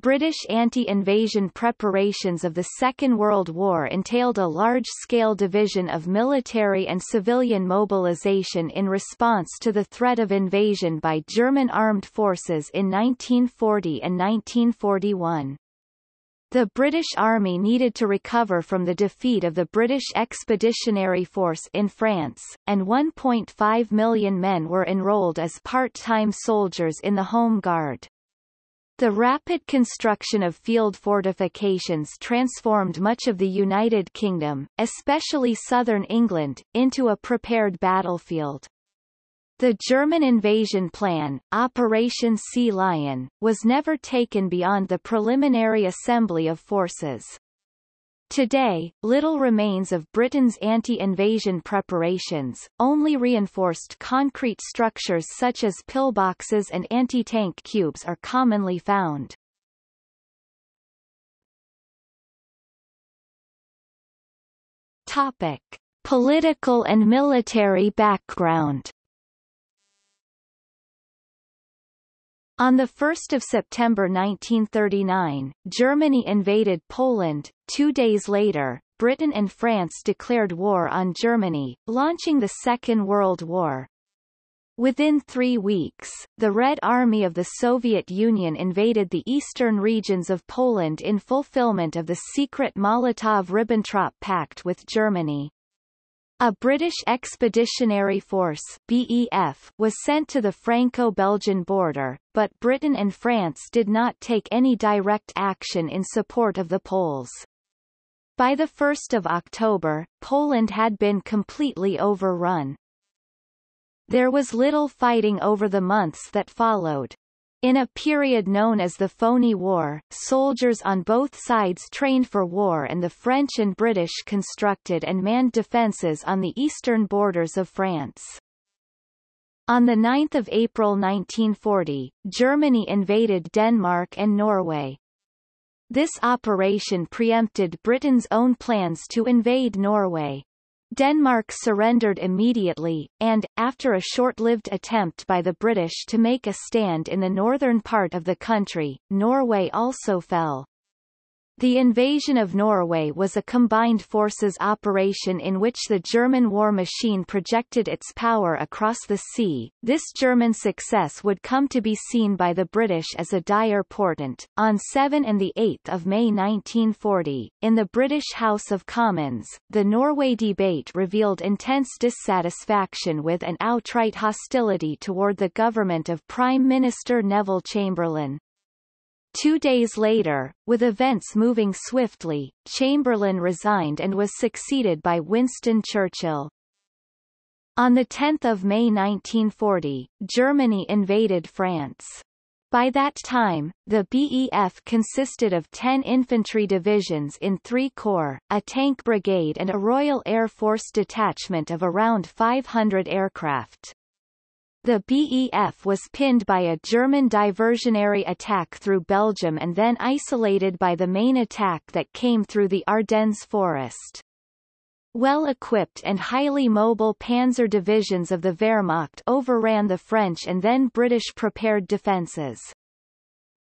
British anti-invasion preparations of the Second World War entailed a large-scale division of military and civilian mobilization in response to the threat of invasion by German armed forces in 1940 and 1941. The British Army needed to recover from the defeat of the British Expeditionary Force in France, and 1.5 million men were enrolled as part-time soldiers in the Home Guard. The rapid construction of field fortifications transformed much of the United Kingdom, especially southern England, into a prepared battlefield. The German invasion plan, Operation Sea Lion, was never taken beyond the preliminary assembly of forces. Today, little remains of Britain's anti-invasion preparations, only reinforced concrete structures such as pillboxes and anti-tank cubes are commonly found. Topic. Political and military background On 1 September 1939, Germany invaded Poland. Two days later, Britain and France declared war on Germany, launching the Second World War. Within three weeks, the Red Army of the Soviet Union invaded the eastern regions of Poland in fulfillment of the secret Molotov-Ribbentrop Pact with Germany. A British Expeditionary Force BEF was sent to the Franco-Belgian border, but Britain and France did not take any direct action in support of the Poles. By 1 October, Poland had been completely overrun. There was little fighting over the months that followed. In a period known as the Phoney War, soldiers on both sides trained for war and the French and British constructed and manned defences on the eastern borders of France. On 9 April 1940, Germany invaded Denmark and Norway. This operation preempted Britain's own plans to invade Norway. Denmark surrendered immediately, and, after a short-lived attempt by the British to make a stand in the northern part of the country, Norway also fell. The invasion of Norway was a combined forces operation in which the German war machine projected its power across the sea. This German success would come to be seen by the British as a dire portent. On 7 and 8 May 1940, in the British House of Commons, the Norway debate revealed intense dissatisfaction with and outright hostility toward the government of Prime Minister Neville Chamberlain. Two days later, with events moving swiftly, Chamberlain resigned and was succeeded by Winston Churchill. On 10 May 1940, Germany invaded France. By that time, the BEF consisted of 10 infantry divisions in three corps, a tank brigade and a Royal Air Force detachment of around 500 aircraft. The BEF was pinned by a German diversionary attack through Belgium and then isolated by the main attack that came through the Ardennes forest. Well-equipped and highly mobile panzer divisions of the Wehrmacht overran the French and then British prepared defences.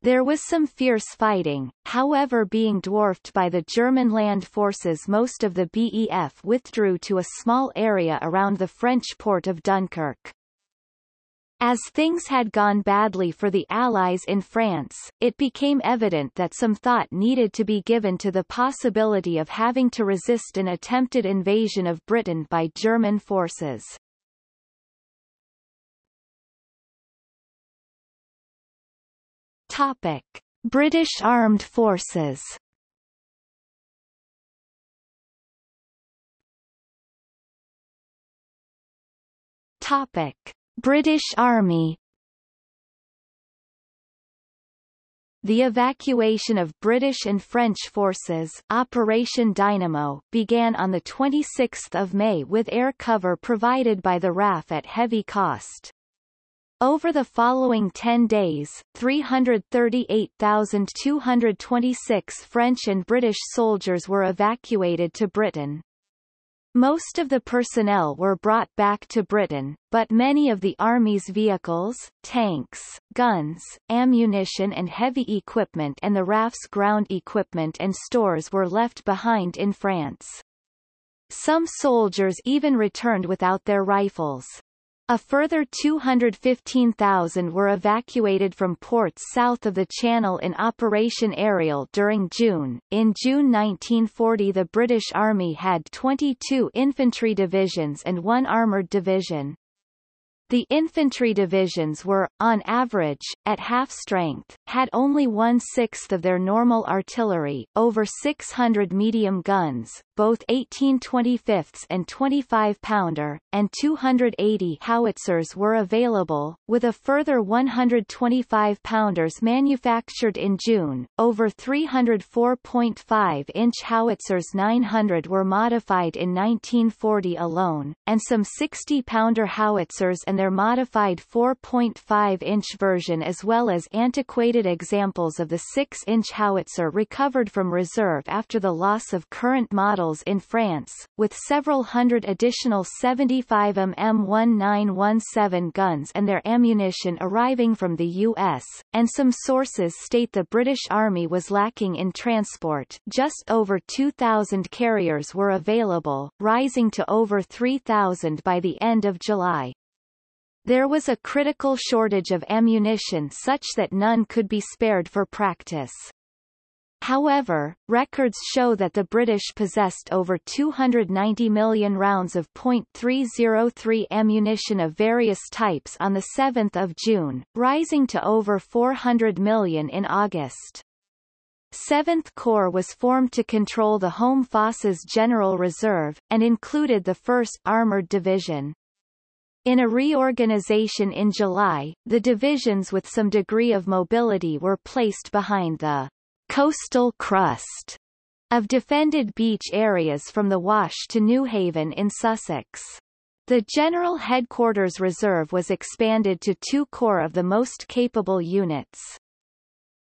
There was some fierce fighting, however being dwarfed by the German land forces most of the BEF withdrew to a small area around the French port of Dunkirk. As things had gone badly for the Allies in France, it became evident that some thought needed to be given to the possibility of having to resist an attempted invasion of Britain by German forces. Topic. British Armed Forces Topic. British Army The evacuation of British and French forces Operation Dynamo began on 26 May with air cover provided by the RAF at heavy cost. Over the following 10 days, 338,226 French and British soldiers were evacuated to Britain. Most of the personnel were brought back to Britain, but many of the Army's vehicles, tanks, guns, ammunition and heavy equipment and the RAF's ground equipment and stores were left behind in France. Some soldiers even returned without their rifles. A further 215,000 were evacuated from ports south of the Channel in Operation Ariel during June. In June 1940 the British Army had 22 infantry divisions and one armoured division. The infantry divisions were, on average, at half strength, had only one-sixth of their normal artillery, over 600 medium guns, both 1825 and 25-pounder, and 280 howitzers were available, with a further 125-pounders manufactured in June, over 304.5-inch howitzers 900 were modified in 1940 alone, and some 60-pounder howitzers and their modified 4.5-inch version as well as antiquated examples of the 6-inch howitzer recovered from reserve after the loss of current models in France, with several hundred additional 75 mm 1917 guns and their ammunition arriving from the U.S., and some sources state the British Army was lacking in transport just over 2,000 carriers were available, rising to over 3,000 by the end of July. There was a critical shortage of ammunition such that none could be spared for practice. However, records show that the British possessed over 290 million rounds of .303 ammunition of various types on 7 June, rising to over 400 million in August. 7th Corps was formed to control the Home Forces General Reserve, and included the 1st Armoured Division. In a reorganization in July, the divisions with some degree of mobility were placed behind the coastal crust of defended beach areas from the Wash to Newhaven in Sussex. The General Headquarters Reserve was expanded to two corps of the most capable units.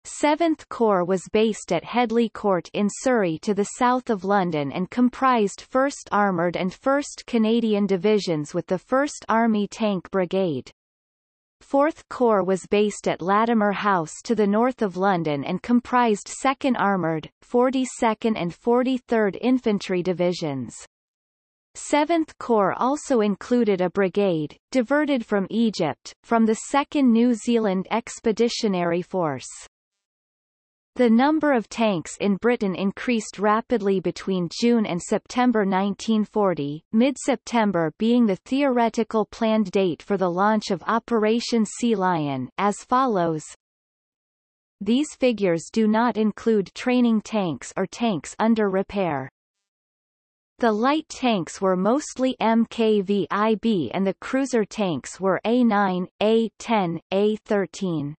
7th Corps was based at Headley Court in Surrey to the south of London and comprised 1st Armoured and 1st Canadian Divisions with the 1st Army Tank Brigade. 4th Corps was based at Latimer House to the north of London and comprised 2nd Armoured, 42nd and 43rd Infantry Divisions. 7th Corps also included a brigade, diverted from Egypt, from the 2nd New Zealand Expeditionary Force. The number of tanks in Britain increased rapidly between June and September 1940, mid-September being the theoretical planned date for the launch of Operation Sea Lion as follows. These figures do not include training tanks or tanks under repair. The light tanks were mostly MKV-IB and the cruiser tanks were A9, A10, A13.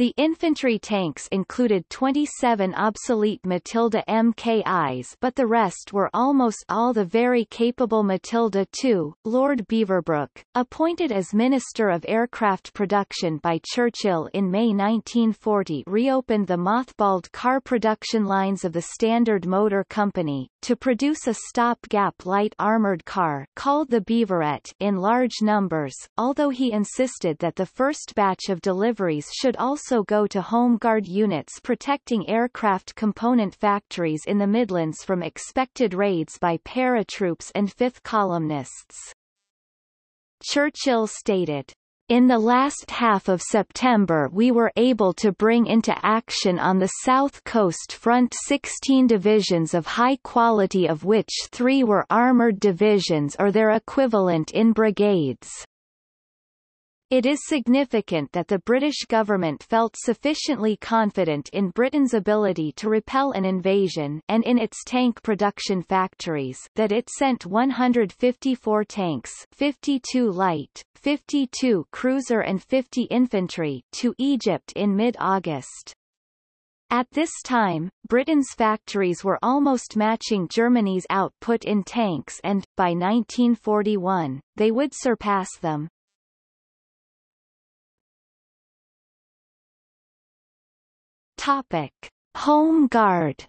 The infantry tanks included 27 obsolete Matilda MKIs but the rest were almost all the very capable Matilda II. Lord Beaverbrook, appointed as Minister of Aircraft Production by Churchill in May 1940 reopened the mothballed car production lines of the Standard Motor Company, to produce a stopgap light armoured car called the Beaverette in large numbers, although he insisted that the first batch of deliveries should also also go to Home Guard units protecting aircraft component factories in the Midlands from expected raids by paratroops and fifth columnists. Churchill stated, in the last half of September we were able to bring into action on the South Coast Front 16 divisions of high quality of which three were armoured divisions or their equivalent in brigades. It is significant that the British government felt sufficiently confident in Britain's ability to repel an invasion and in its tank production factories that it sent 154 tanks 52 light, 52 cruiser and 50 infantry to Egypt in mid-August. At this time, Britain's factories were almost matching Germany's output in tanks and, by 1941, they would surpass them. Topic: Home Guard.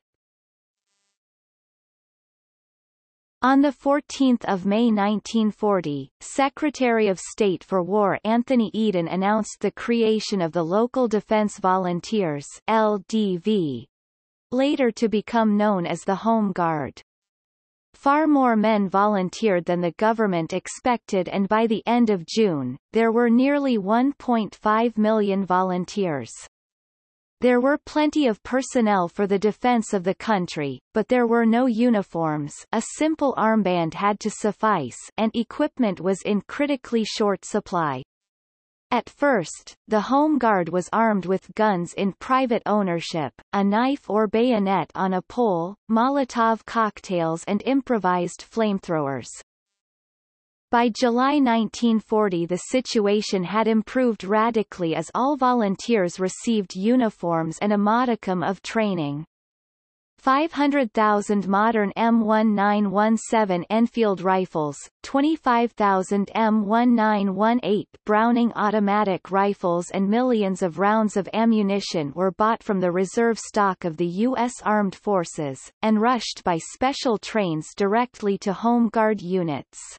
On 14 May 1940, Secretary of State for War Anthony Eden announced the creation of the Local Defense Volunteers LDV, later to become known as the Home Guard. Far more men volunteered than the government expected and by the end of June, there were nearly 1.5 million volunteers. There were plenty of personnel for the defense of the country, but there were no uniforms a simple armband had to suffice and equipment was in critically short supply. At first, the Home Guard was armed with guns in private ownership, a knife or bayonet on a pole, Molotov cocktails and improvised flamethrowers. By July 1940 the situation had improved radically as all volunteers received uniforms and a modicum of training. 500,000 modern M1917 Enfield rifles, 25,000 M1918 Browning automatic rifles and millions of rounds of ammunition were bought from the reserve stock of the U.S. Armed Forces, and rushed by special trains directly to Home Guard units.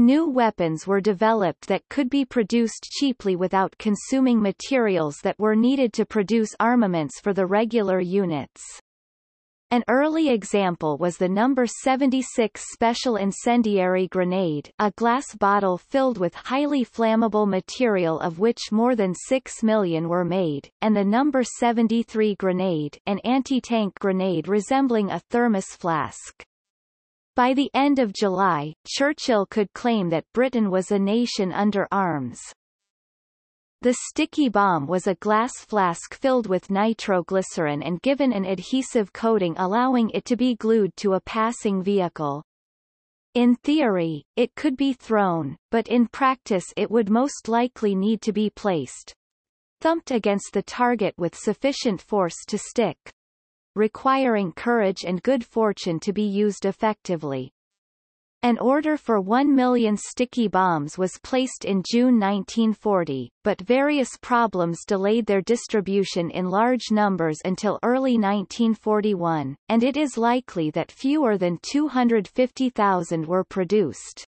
New weapons were developed that could be produced cheaply without consuming materials that were needed to produce armaments for the regular units. An early example was the number 76 Special Incendiary Grenade, a glass bottle filled with highly flammable material of which more than 6 million were made, and the number 73 Grenade, an anti-tank grenade resembling a thermos flask. By the end of July, Churchill could claim that Britain was a nation under arms. The sticky bomb was a glass flask filled with nitroglycerin and given an adhesive coating allowing it to be glued to a passing vehicle. In theory, it could be thrown, but in practice it would most likely need to be placed thumped against the target with sufficient force to stick, requiring courage and good fortune to be used effectively. An order for 1 million sticky bombs was placed in June 1940, but various problems delayed their distribution in large numbers until early 1941, and it is likely that fewer than 250,000 were produced.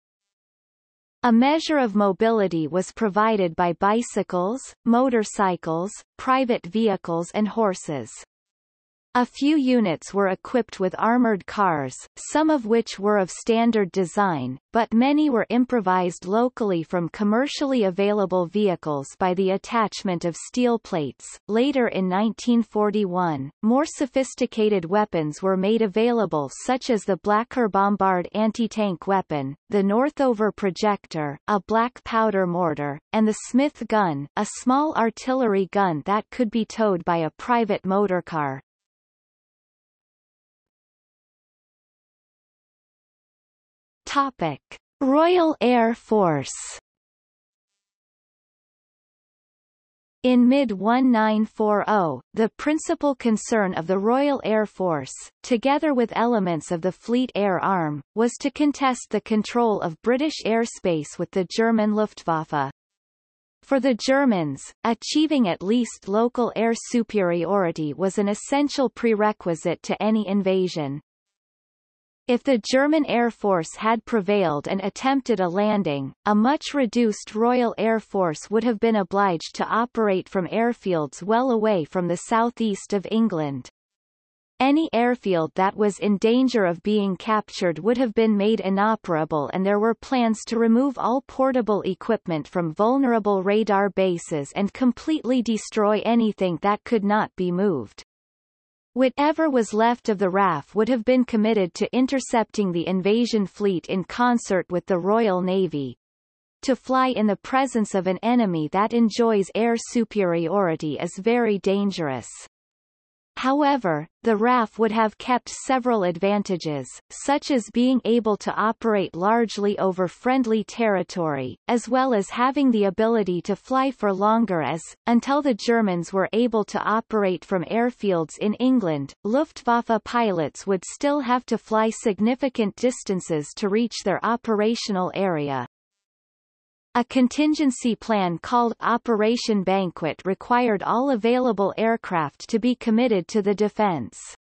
A measure of mobility was provided by bicycles, motorcycles, private vehicles and horses. A few units were equipped with armored cars, some of which were of standard design, but many were improvised locally from commercially available vehicles by the attachment of steel plates. Later in 1941, more sophisticated weapons were made available such as the Blacker Bombard anti-tank weapon, the Northover projector, a black powder mortar, and the Smith gun, a small artillery gun that could be towed by a private motorcar. Topic: Royal Air Force. In mid-1940, the principal concern of the Royal Air Force, together with elements of the Fleet Air Arm, was to contest the control of British airspace with the German Luftwaffe. For the Germans, achieving at least local air superiority was an essential prerequisite to any invasion. If the German Air Force had prevailed and attempted a landing, a much reduced Royal Air Force would have been obliged to operate from airfields well away from the southeast of England. Any airfield that was in danger of being captured would have been made inoperable and there were plans to remove all portable equipment from vulnerable radar bases and completely destroy anything that could not be moved. Whatever was left of the RAF would have been committed to intercepting the invasion fleet in concert with the Royal Navy. To fly in the presence of an enemy that enjoys air superiority is very dangerous. However, the RAF would have kept several advantages, such as being able to operate largely over friendly territory, as well as having the ability to fly for longer as, until the Germans were able to operate from airfields in England, Luftwaffe pilots would still have to fly significant distances to reach their operational area. A contingency plan called Operation Banquet required all available aircraft to be committed to the defense.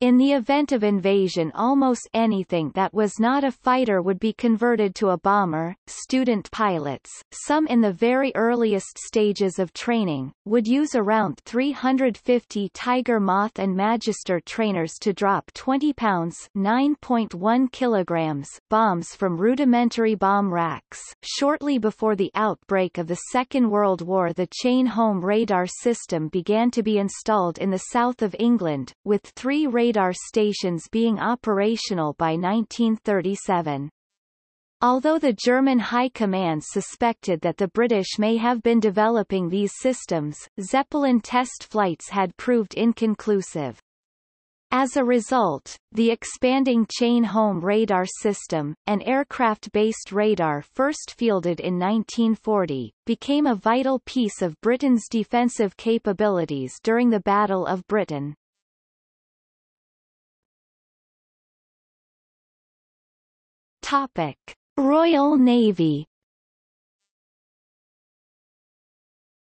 In the event of invasion almost anything that was not a fighter would be converted to a bomber. Student pilots, some in the very earliest stages of training, would use around 350 Tiger Moth and Magister trainers to drop 20 pounds 9.1 kilograms bombs from rudimentary bomb racks. Shortly before the outbreak of the Second World War the chain home radar system began to be installed in the south of England, with three radar radar stations being operational by 1937. Although the German High Command suspected that the British may have been developing these systems, Zeppelin test flights had proved inconclusive. As a result, the expanding chain-home radar system, an aircraft-based radar first fielded in 1940, became a vital piece of Britain's defensive capabilities during the Battle of Britain. Topic: Royal Navy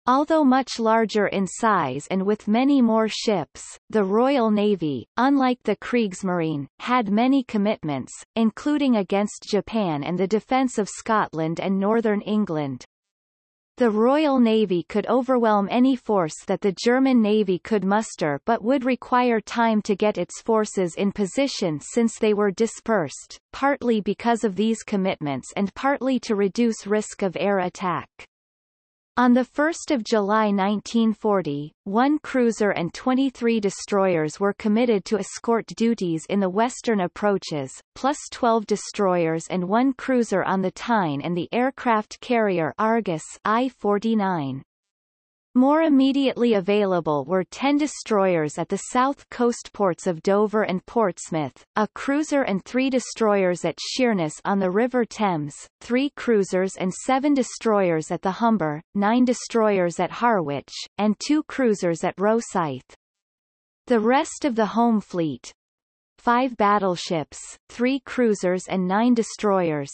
Although much larger in size and with many more ships, the Royal Navy, unlike the Kriegsmarine, had many commitments, including against Japan and the defence of Scotland and northern England. The Royal Navy could overwhelm any force that the German Navy could muster but would require time to get its forces in position since they were dispersed, partly because of these commitments and partly to reduce risk of air attack. On 1 July 1940, one cruiser and 23 destroyers were committed to escort duties in the western approaches, plus 12 destroyers and one cruiser on the Tyne and the aircraft carrier Argus I-49. More immediately available were 10 destroyers at the south coast ports of Dover and Portsmouth, a cruiser and three destroyers at Sheerness on the River Thames, three cruisers and seven destroyers at the Humber, nine destroyers at Harwich, and two cruisers at Rosyth. The rest of the home fleet, five battleships, three cruisers and nine destroyers,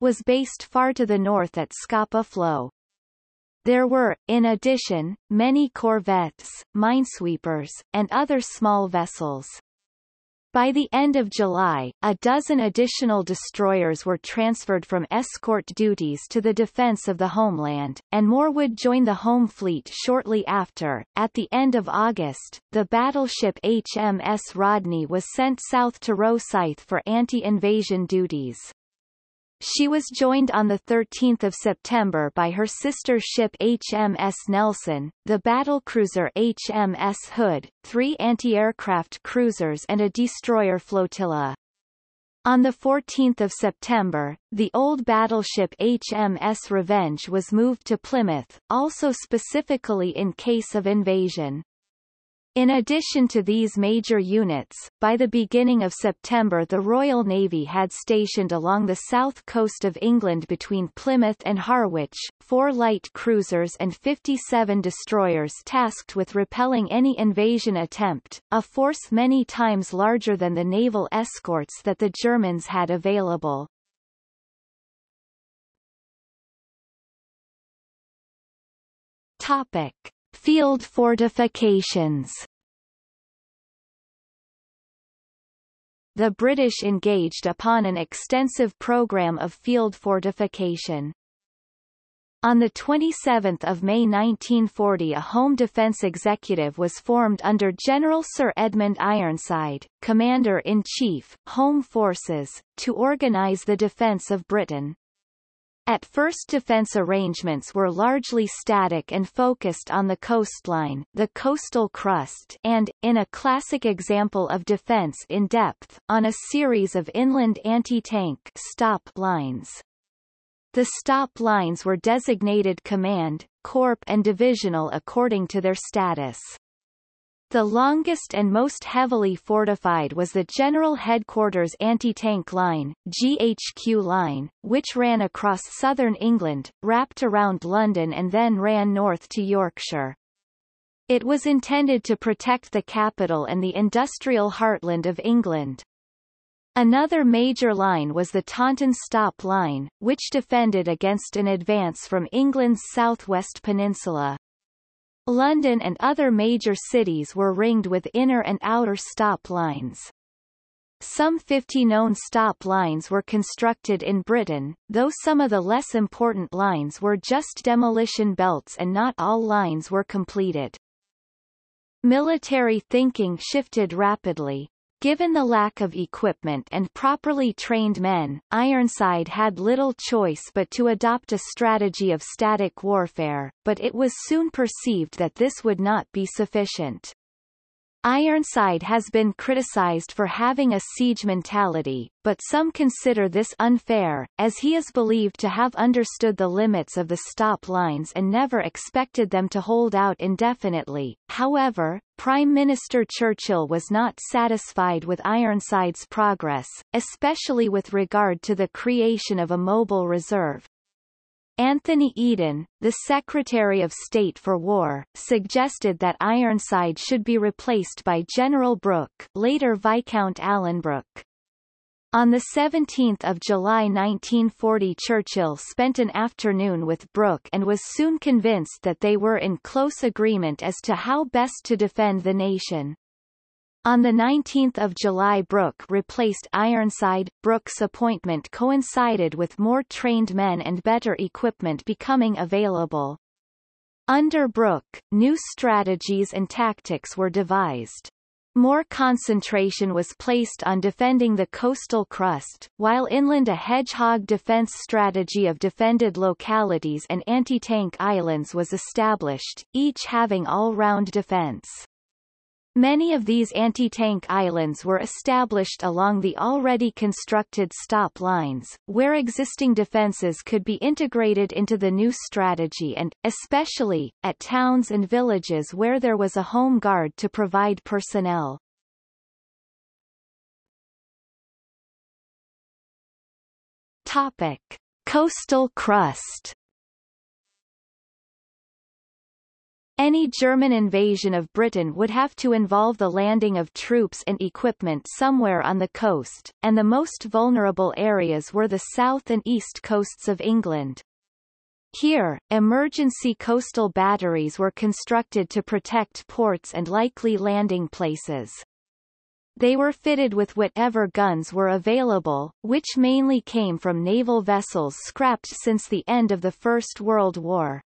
was based far to the north at Scapa Flow. There were, in addition, many corvettes, minesweepers, and other small vessels. By the end of July, a dozen additional destroyers were transferred from escort duties to the defense of the homeland, and more would join the home fleet shortly after. At the end of August, the battleship HMS Rodney was sent south to Rosyth for anti-invasion duties. She was joined on 13 September by her sister ship HMS Nelson, the battlecruiser HMS Hood, three anti-aircraft cruisers and a destroyer flotilla. On 14 September, the old battleship HMS Revenge was moved to Plymouth, also specifically in case of invasion. In addition to these major units, by the beginning of September the Royal Navy had stationed along the south coast of England between Plymouth and Harwich, four light cruisers and 57 destroyers tasked with repelling any invasion attempt, a force many times larger than the naval escorts that the Germans had available. Topic. Field fortifications The British engaged upon an extensive program of field fortification. On 27 May 1940 a Home Defence Executive was formed under General Sir Edmund Ironside, Commander-in-Chief, Home Forces, to organise the defence of Britain. At first defense arrangements were largely static and focused on the coastline, the coastal crust and, in a classic example of defense in depth, on a series of inland anti-tank stop lines. The stop lines were designated command, corps and divisional according to their status. The longest and most heavily fortified was the General Headquarters Anti-Tank Line GHQ line, which ran across southern England, wrapped around London and then ran north to Yorkshire. It was intended to protect the capital and the industrial heartland of England. Another major line was the Taunton Stop Line, which defended against an advance from England's southwest peninsula. London and other major cities were ringed with inner and outer stop lines. Some 50 known stop lines were constructed in Britain, though some of the less important lines were just demolition belts and not all lines were completed. Military thinking shifted rapidly. Given the lack of equipment and properly trained men, Ironside had little choice but to adopt a strategy of static warfare, but it was soon perceived that this would not be sufficient. Ironside has been criticized for having a siege mentality, but some consider this unfair, as he is believed to have understood the limits of the stop lines and never expected them to hold out indefinitely. However, Prime Minister Churchill was not satisfied with Ironside's progress, especially with regard to the creation of a mobile reserve, Anthony Eden, the Secretary of State for War, suggested that Ironside should be replaced by General Brooke later Viscount Alanbrooke. On 17 July 1940 Churchill spent an afternoon with Brooke and was soon convinced that they were in close agreement as to how best to defend the nation. On 19 July Brooke replaced Ironside. Brooke's appointment coincided with more trained men and better equipment becoming available. Under Brooke, new strategies and tactics were devised. More concentration was placed on defending the coastal crust, while inland a hedgehog defense strategy of defended localities and anti-tank islands was established, each having all-round defense. Many of these anti-tank islands were established along the already constructed stop lines, where existing defences could be integrated into the new strategy and, especially, at towns and villages where there was a home guard to provide personnel. Topic. Coastal crust Any German invasion of Britain would have to involve the landing of troops and equipment somewhere on the coast, and the most vulnerable areas were the south and east coasts of England. Here, emergency coastal batteries were constructed to protect ports and likely landing places. They were fitted with whatever guns were available, which mainly came from naval vessels scrapped since the end of the First World War.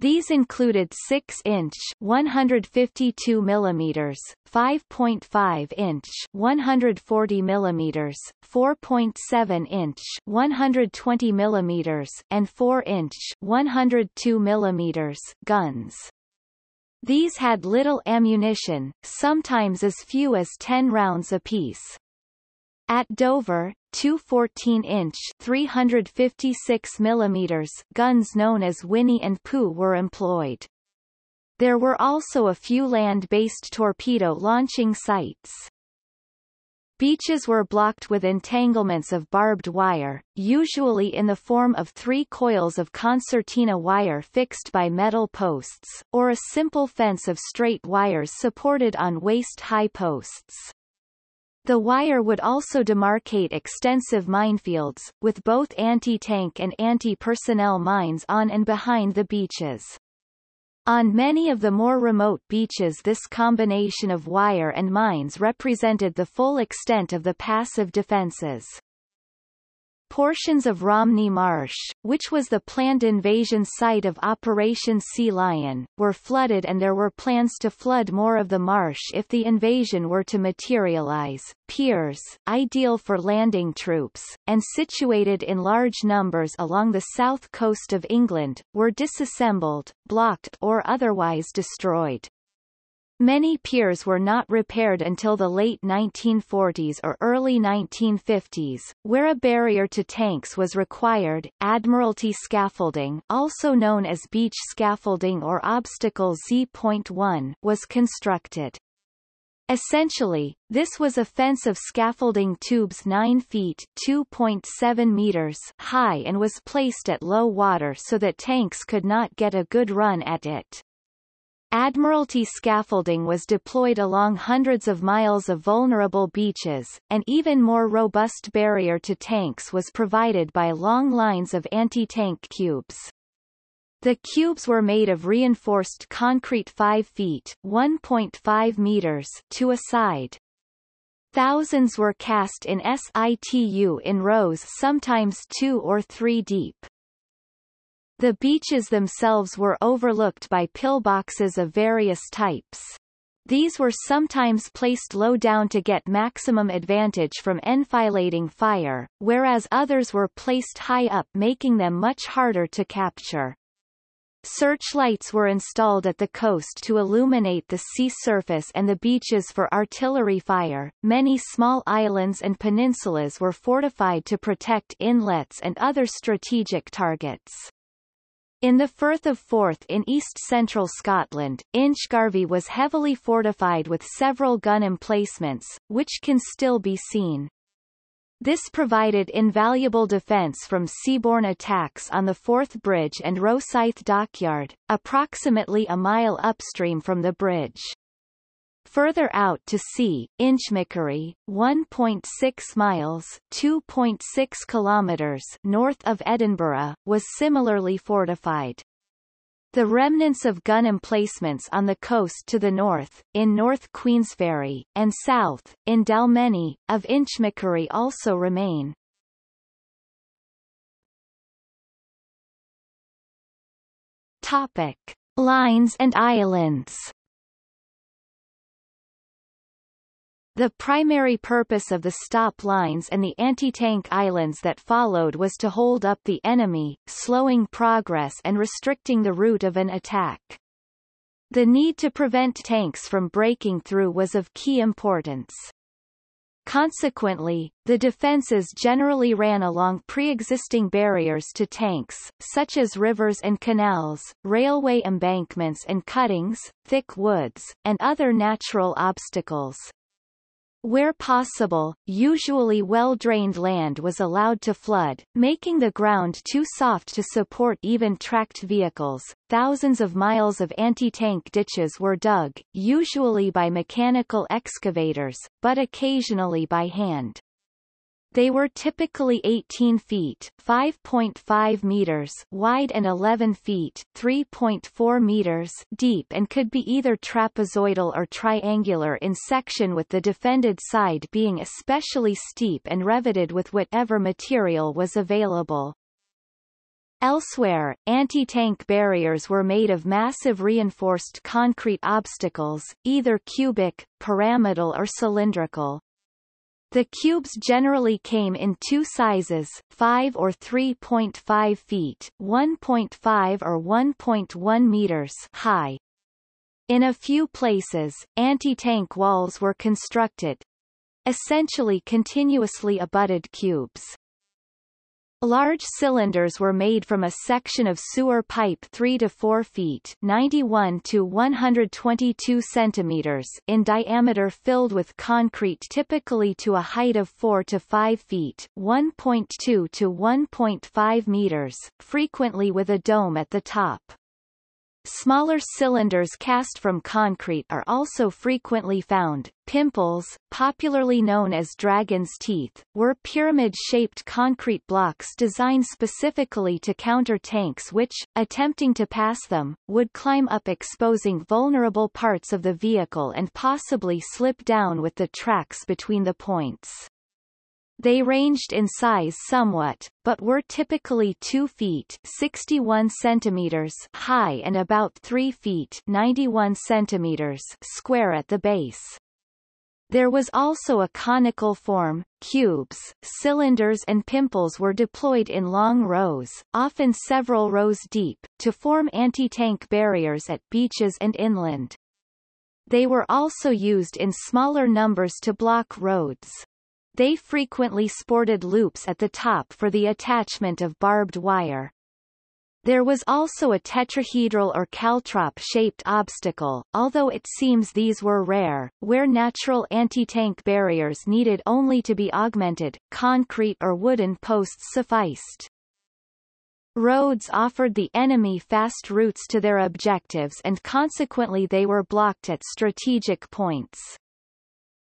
These included 6-inch 152 mm, 5.5-inch 140 mm, 4.7-inch 120 mm, and 4-inch 102 mm guns. These had little ammunition, sometimes as few as 10 rounds apiece. At Dover, two 14-inch 356 mm guns known as Winnie and Pooh were employed. There were also a few land-based torpedo launching sites. Beaches were blocked with entanglements of barbed wire, usually in the form of three coils of concertina wire fixed by metal posts, or a simple fence of straight wires supported on waist-high posts. The wire would also demarcate extensive minefields, with both anti-tank and anti-personnel mines on and behind the beaches. On many of the more remote beaches this combination of wire and mines represented the full extent of the passive defenses. Portions of Romney Marsh, which was the planned invasion site of Operation Sea Lion, were flooded and there were plans to flood more of the marsh if the invasion were to materialize. Piers, ideal for landing troops, and situated in large numbers along the south coast of England, were disassembled, blocked or otherwise destroyed. Many piers were not repaired until the late 1940s or early 1950s, where a barrier to tanks was required. Admiralty scaffolding, also known as beach scaffolding or obstacle Z.1, was constructed. Essentially, this was a fence of scaffolding tubes 9 feet 2.7 meters high and was placed at low water so that tanks could not get a good run at it. Admiralty scaffolding was deployed along hundreds of miles of vulnerable beaches, an even more robust barrier to tanks was provided by long lines of anti-tank cubes. The cubes were made of reinforced concrete 5 feet 1.5 meters to a side. Thousands were cast in situ in rows sometimes two or three deep. The beaches themselves were overlooked by pillboxes of various types. These were sometimes placed low down to get maximum advantage from enfilading fire, whereas others were placed high up making them much harder to capture. Searchlights were installed at the coast to illuminate the sea surface and the beaches for artillery fire. Many small islands and peninsulas were fortified to protect inlets and other strategic targets. In the Firth of Forth in east-central Scotland, Inchgarvie was heavily fortified with several gun emplacements, which can still be seen. This provided invaluable defence from seaborne attacks on the Forth Bridge and Rosyth Dockyard, approximately a mile upstream from the bridge. Further out to sea, Inchmickery, 1.6 miles 2.6 kilometers north of Edinburgh, was similarly fortified. The remnants of gun emplacements on the coast to the north, in North Queensferry, and south, in Dalmeny, of Inchmickery also remain. Topic. Lines and islands The primary purpose of the stop lines and the anti-tank islands that followed was to hold up the enemy, slowing progress and restricting the route of an attack. The need to prevent tanks from breaking through was of key importance. Consequently, the defences generally ran along pre-existing barriers to tanks, such as rivers and canals, railway embankments and cuttings, thick woods, and other natural obstacles. Where possible, usually well-drained land was allowed to flood, making the ground too soft to support even tracked vehicles. Thousands of miles of anti-tank ditches were dug, usually by mechanical excavators, but occasionally by hand. They were typically 18 feet 5.5 meters wide and 11 feet 3.4 meters deep and could be either trapezoidal or triangular in section with the defended side being especially steep and revetted with whatever material was available. Elsewhere, anti-tank barriers were made of massive reinforced concrete obstacles, either cubic, pyramidal or cylindrical. The cubes generally came in two sizes, 5 or 3.5 feet 1.5 or 1.1 meters high. In a few places, anti-tank walls were constructed, essentially continuously abutted cubes. Large cylinders were made from a section of sewer pipe 3 to 4 feet 91 to 122 centimeters in diameter filled with concrete typically to a height of 4 to 5 feet 1.2 to 1.5 meters, frequently with a dome at the top. Smaller cylinders cast from concrete are also frequently found. Pimples, popularly known as dragon's teeth, were pyramid-shaped concrete blocks designed specifically to counter tanks which, attempting to pass them, would climb up exposing vulnerable parts of the vehicle and possibly slip down with the tracks between the points. They ranged in size somewhat, but were typically 2 feet 61 centimeters high and about 3 feet 91 centimeters square at the base. There was also a conical form, cubes, cylinders and pimples were deployed in long rows, often several rows deep, to form anti-tank barriers at beaches and inland. They were also used in smaller numbers to block roads. They frequently sported loops at the top for the attachment of barbed wire. There was also a tetrahedral or caltrop-shaped obstacle, although it seems these were rare, where natural anti-tank barriers needed only to be augmented, concrete or wooden posts sufficed. Roads offered the enemy fast routes to their objectives and consequently they were blocked at strategic points.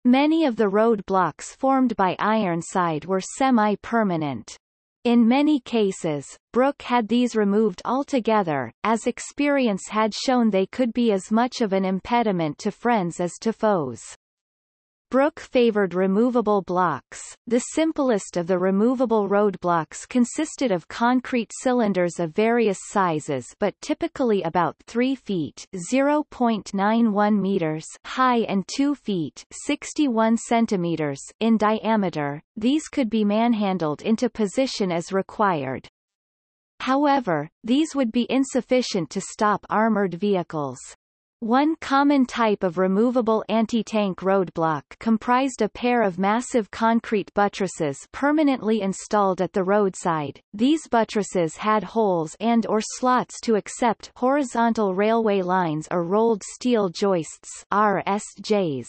Many of the road blocks formed by Ironside were semi-permanent. In many cases, Brooke had these removed altogether, as experience had shown they could be as much of an impediment to friends as to foes. Brooke favored removable blocks. The simplest of the removable roadblocks consisted of concrete cylinders of various sizes but typically about 3 feet 0.91 meters high and 2 feet 61 centimeters in diameter. These could be manhandled into position as required. However, these would be insufficient to stop armored vehicles. One common type of removable anti-tank roadblock comprised a pair of massive concrete buttresses permanently installed at the roadside. These buttresses had holes and or slots to accept horizontal railway lines or rolled steel joists RSJs.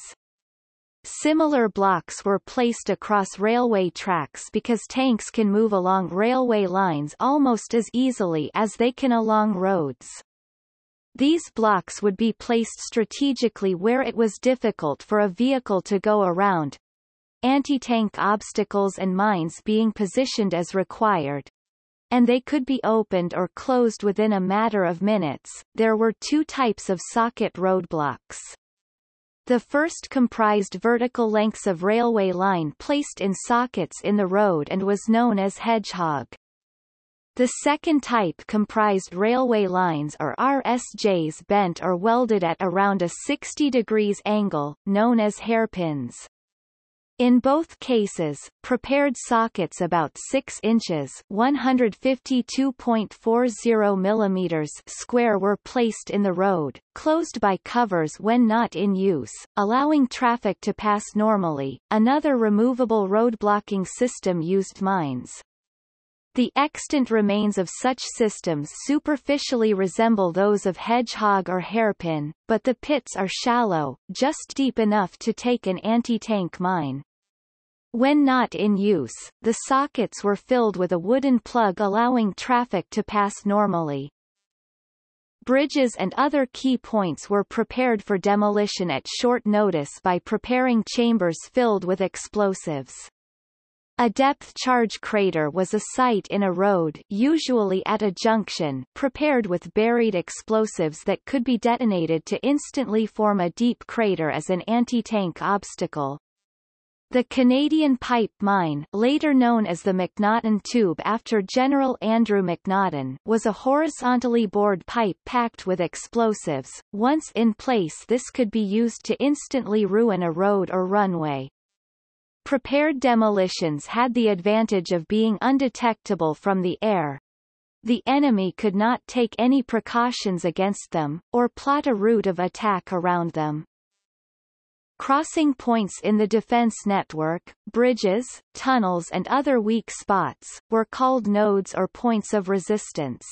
Similar blocks were placed across railway tracks because tanks can move along railway lines almost as easily as they can along roads. These blocks would be placed strategically where it was difficult for a vehicle to go around, anti-tank obstacles and mines being positioned as required, and they could be opened or closed within a matter of minutes. There were two types of socket roadblocks. The first comprised vertical lengths of railway line placed in sockets in the road and was known as hedgehog. The second type comprised railway lines or RSJs bent or welded at around a 60 degrees angle, known as hairpins. In both cases, prepared sockets about 6 inches 152.40 millimeters square were placed in the road, closed by covers when not in use, allowing traffic to pass normally. Another removable road blocking system used mines. The extant remains of such systems superficially resemble those of hedgehog or hairpin, but the pits are shallow, just deep enough to take an anti-tank mine. When not in use, the sockets were filled with a wooden plug allowing traffic to pass normally. Bridges and other key points were prepared for demolition at short notice by preparing chambers filled with explosives. A depth charge crater was a site in a road usually at a junction prepared with buried explosives that could be detonated to instantly form a deep crater as an anti-tank obstacle. The Canadian Pipe Mine later known as the McNaughton Tube after General Andrew McNaughton was a horizontally bored pipe packed with explosives. Once in place this could be used to instantly ruin a road or runway. Prepared demolitions had the advantage of being undetectable from the air. The enemy could not take any precautions against them, or plot a route of attack around them. Crossing points in the defense network, bridges, tunnels and other weak spots, were called nodes or points of resistance.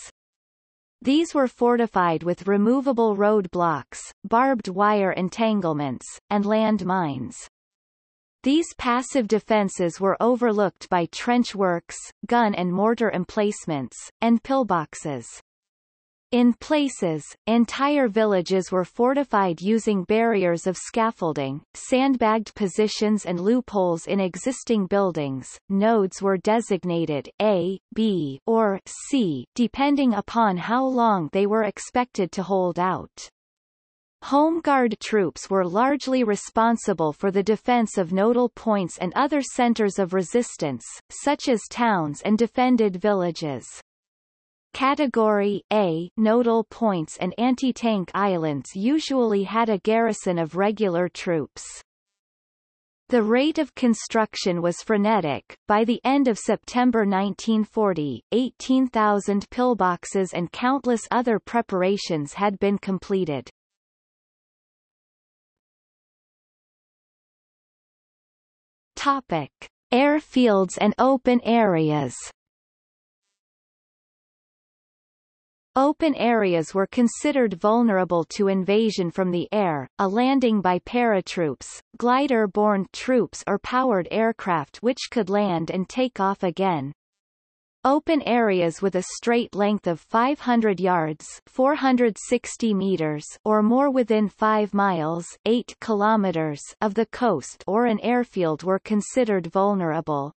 These were fortified with removable roadblocks, barbed wire entanglements, and land mines. These passive defences were overlooked by trench works, gun and mortar emplacements, and pillboxes. In places, entire villages were fortified using barriers of scaffolding, sandbagged positions and loopholes in existing buildings. Nodes were designated A, B, or C, depending upon how long they were expected to hold out. Home Guard troops were largely responsible for the defense of nodal points and other centers of resistance, such as towns and defended villages. Category A nodal points and anti-tank islands usually had a garrison of regular troops. The rate of construction was frenetic. By the end of September 1940, 18,000 pillboxes and countless other preparations had been completed. Topic: Airfields and open areas. Open areas were considered vulnerable to invasion from the air, a landing by paratroops, glider-borne troops or powered aircraft which could land and take off again. Open areas with a straight length of 500 yards 460 meters or more within 5 miles 8 kilometers of the coast or an airfield were considered vulnerable.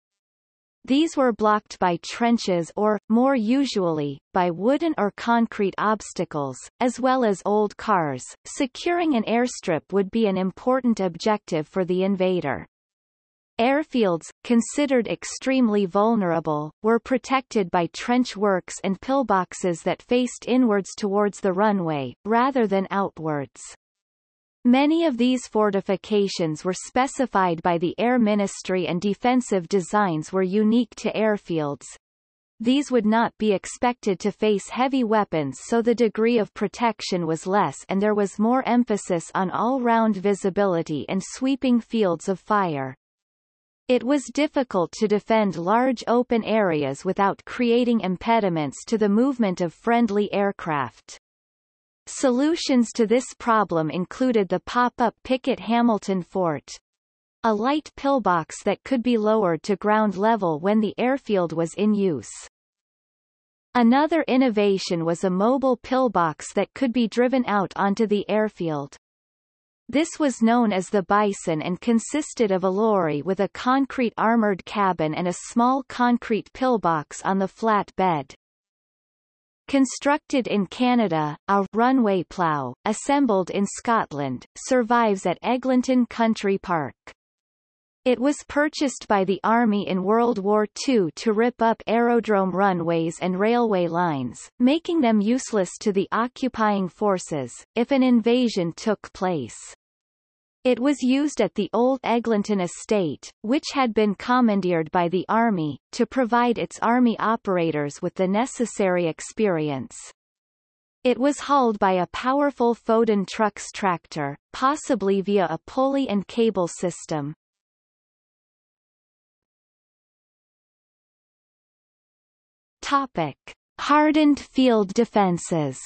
These were blocked by trenches or, more usually, by wooden or concrete obstacles, as well as old cars. Securing an airstrip would be an important objective for the invader. Airfields, considered extremely vulnerable, were protected by trench works and pillboxes that faced inwards towards the runway, rather than outwards. Many of these fortifications were specified by the Air Ministry and defensive designs were unique to airfields. These would not be expected to face heavy weapons so the degree of protection was less and there was more emphasis on all-round visibility and sweeping fields of fire. It was difficult to defend large open areas without creating impediments to the movement of friendly aircraft. Solutions to this problem included the pop-up Pickett Hamilton Fort, a light pillbox that could be lowered to ground level when the airfield was in use. Another innovation was a mobile pillbox that could be driven out onto the airfield. This was known as the Bison and consisted of a lorry with a concrete armored cabin and a small concrete pillbox on the flat bed. Constructed in Canada, a runway plough, assembled in Scotland, survives at Eglinton Country Park. It was purchased by the Army in World War II to rip up aerodrome runways and railway lines, making them useless to the occupying forces, if an invasion took place. It was used at the old Eglinton estate, which had been commandeered by the Army, to provide its Army operators with the necessary experience. It was hauled by a powerful Foden trucks tractor, possibly via a pulley and cable system. Topic. Hardened field defenses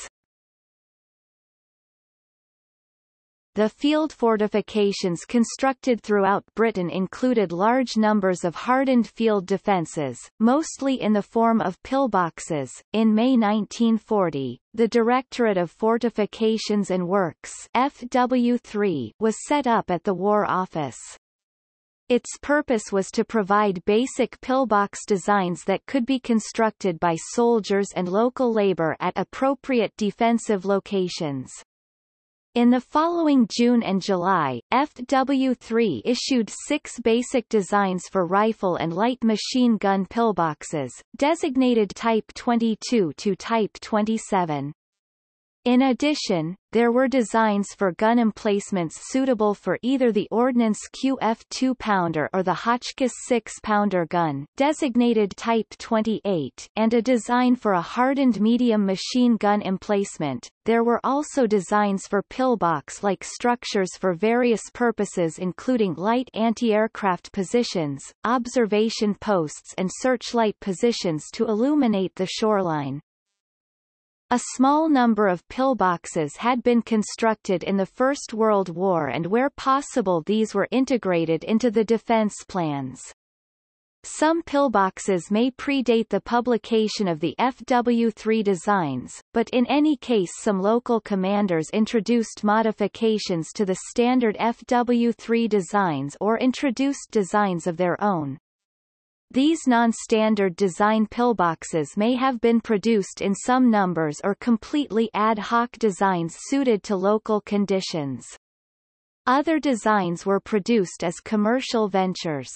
The field fortifications constructed throughout Britain included large numbers of hardened field defences, mostly in the form of pillboxes. In May 1940, the Directorate of Fortifications and Works FW3 was set up at the War Office. Its purpose was to provide basic pillbox designs that could be constructed by soldiers and local labor at appropriate defensive locations. In the following June and July, FW3 issued six basic designs for rifle and light machine gun pillboxes, designated Type 22 to Type 27. In addition, there were designs for gun emplacements suitable for either the Ordnance QF 2-pounder or the Hotchkiss 6-pounder gun, designated Type 28, and a design for a hardened medium machine gun emplacement. There were also designs for pillbox-like structures for various purposes including light anti-aircraft positions, observation posts and searchlight positions to illuminate the shoreline. A small number of pillboxes had been constructed in the First World War and where possible these were integrated into the defense plans. Some pillboxes may predate the publication of the FW3 designs, but in any case some local commanders introduced modifications to the standard FW3 designs or introduced designs of their own. These non-standard design pillboxes may have been produced in some numbers or completely ad hoc designs suited to local conditions. Other designs were produced as commercial ventures.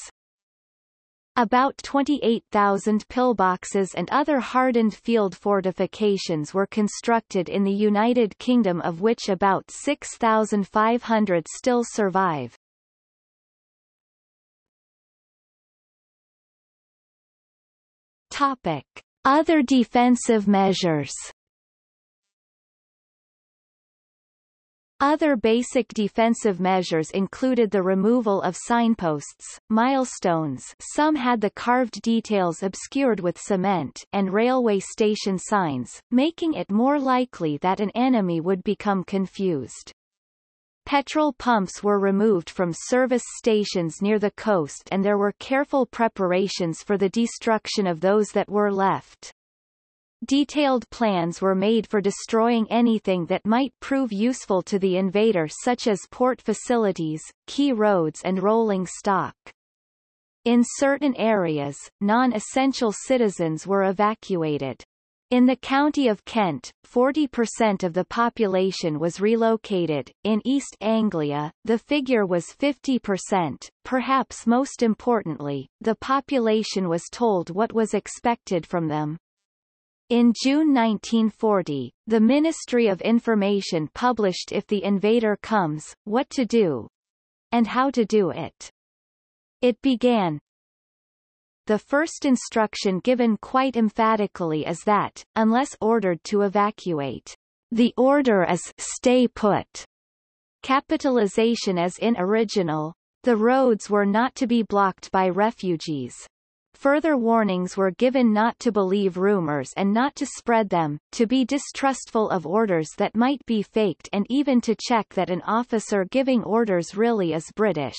About 28,000 pillboxes and other hardened field fortifications were constructed in the United Kingdom of which about 6,500 still survive. Topic. Other defensive measures Other basic defensive measures included the removal of signposts, milestones some had the carved details obscured with cement and railway station signs, making it more likely that an enemy would become confused. Petrol pumps were removed from service stations near the coast and there were careful preparations for the destruction of those that were left. Detailed plans were made for destroying anything that might prove useful to the invader such as port facilities, key roads and rolling stock. In certain areas, non-essential citizens were evacuated. In the county of Kent, 40% of the population was relocated. In East Anglia, the figure was 50%. Perhaps most importantly, the population was told what was expected from them. In June 1940, the Ministry of Information published If the Invader Comes, What to Do, and How to Do It. It began, the first instruction given quite emphatically is that, unless ordered to evacuate, the order is stay put. Capitalization as in original. The roads were not to be blocked by refugees. Further warnings were given not to believe rumors and not to spread them, to be distrustful of orders that might be faked and even to check that an officer giving orders really is British.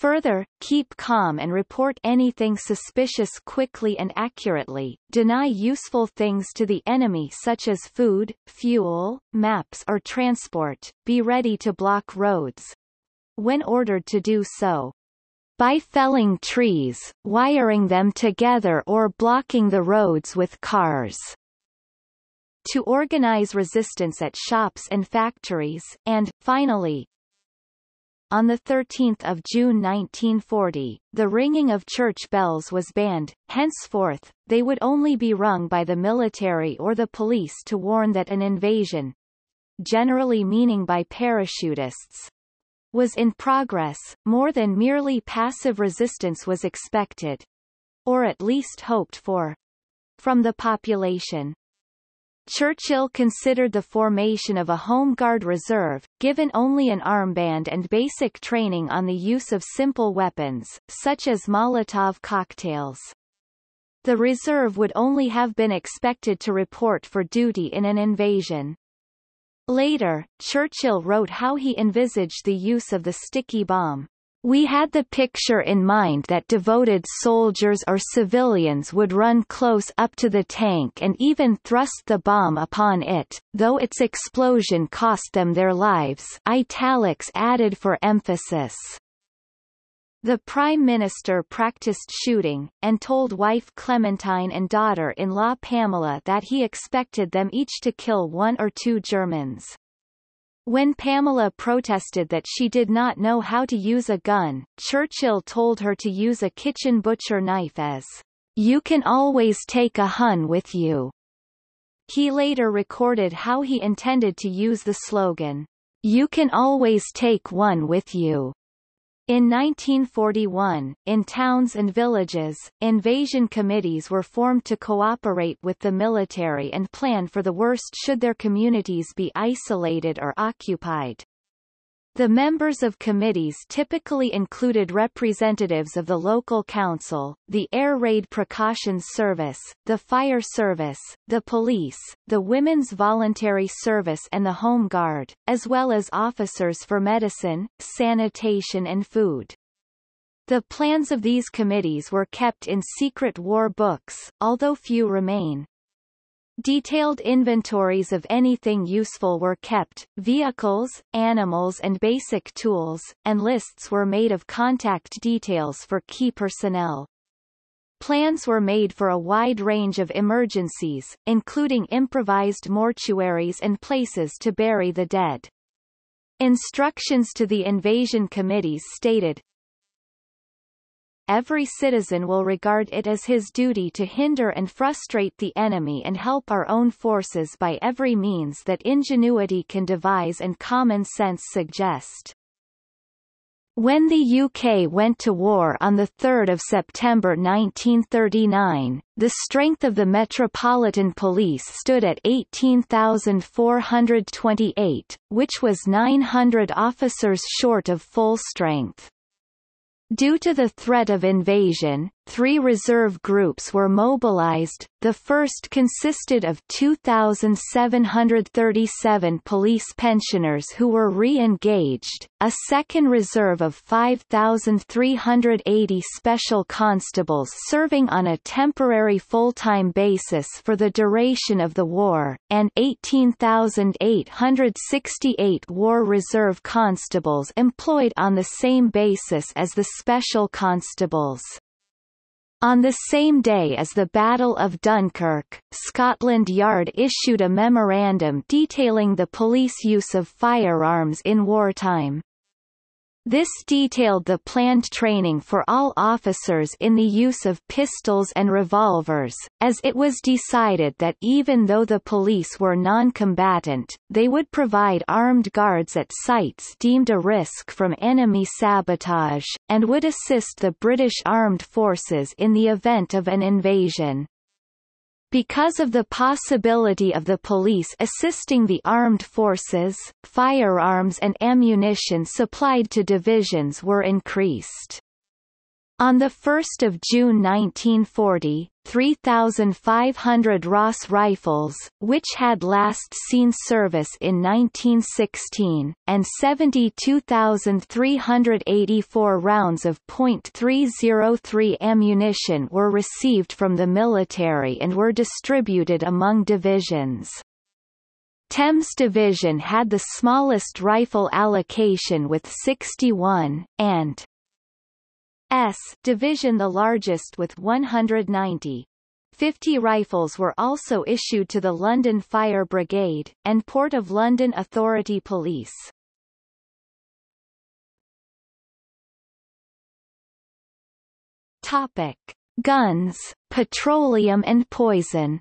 Further, keep calm and report anything suspicious quickly and accurately, deny useful things to the enemy such as food, fuel, maps or transport, be ready to block roads. When ordered to do so, by felling trees, wiring them together or blocking the roads with cars. To organize resistance at shops and factories, and, finally, on 13 June 1940, the ringing of church bells was banned, henceforth, they would only be rung by the military or the police to warn that an invasion generally meaning by parachutists was in progress, more than merely passive resistance was expected or at least hoped for from the population. Churchill considered the formation of a Home Guard reserve, given only an armband and basic training on the use of simple weapons, such as Molotov cocktails. The reserve would only have been expected to report for duty in an invasion. Later, Churchill wrote how he envisaged the use of the sticky bomb. We had the picture in mind that devoted soldiers or civilians would run close up to the tank and even thrust the bomb upon it, though its explosion cost them their lives italics added for emphasis. The Prime Minister practiced shooting, and told wife Clementine and daughter-in-law Pamela that he expected them each to kill one or two Germans. When Pamela protested that she did not know how to use a gun, Churchill told her to use a kitchen butcher knife as, You can always take a Hun with you. He later recorded how he intended to use the slogan, You can always take one with you. In 1941, in towns and villages, invasion committees were formed to cooperate with the military and plan for the worst should their communities be isolated or occupied. The members of committees typically included representatives of the local council, the Air Raid Precautions Service, the Fire Service, the police, the Women's Voluntary Service and the Home Guard, as well as officers for medicine, sanitation and food. The plans of these committees were kept in secret war books, although few remain. Detailed inventories of anything useful were kept, vehicles, animals and basic tools, and lists were made of contact details for key personnel. Plans were made for a wide range of emergencies, including improvised mortuaries and places to bury the dead. Instructions to the invasion committees stated, every citizen will regard it as his duty to hinder and frustrate the enemy and help our own forces by every means that ingenuity can devise and common sense suggest. When the UK went to war on 3 September 1939, the strength of the Metropolitan Police stood at 18,428, which was 900 officers short of full strength. Due to the threat of invasion, three reserve groups were mobilized, the first consisted of 2,737 police pensioners who were re-engaged, a second reserve of 5,380 special constables serving on a temporary full-time basis for the duration of the war, and 18,868 war reserve constables employed on the same basis as the special constables. On the same day as the Battle of Dunkirk, Scotland Yard issued a memorandum detailing the police use of firearms in wartime. This detailed the planned training for all officers in the use of pistols and revolvers, as it was decided that even though the police were non-combatant, they would provide armed guards at sites deemed a risk from enemy sabotage, and would assist the British armed forces in the event of an invasion. Because of the possibility of the police assisting the armed forces, firearms and ammunition supplied to divisions were increased. On 1 June 1940, 3,500 Ross rifles, which had last seen service in 1916, and 72,384 rounds of .303 ammunition were received from the military and were distributed among divisions. Thames Division had the smallest rifle allocation with 61, and S division the largest with 190. 50 rifles were also issued to the London Fire Brigade, and Port of London Authority Police. Topic. Guns, petroleum and poison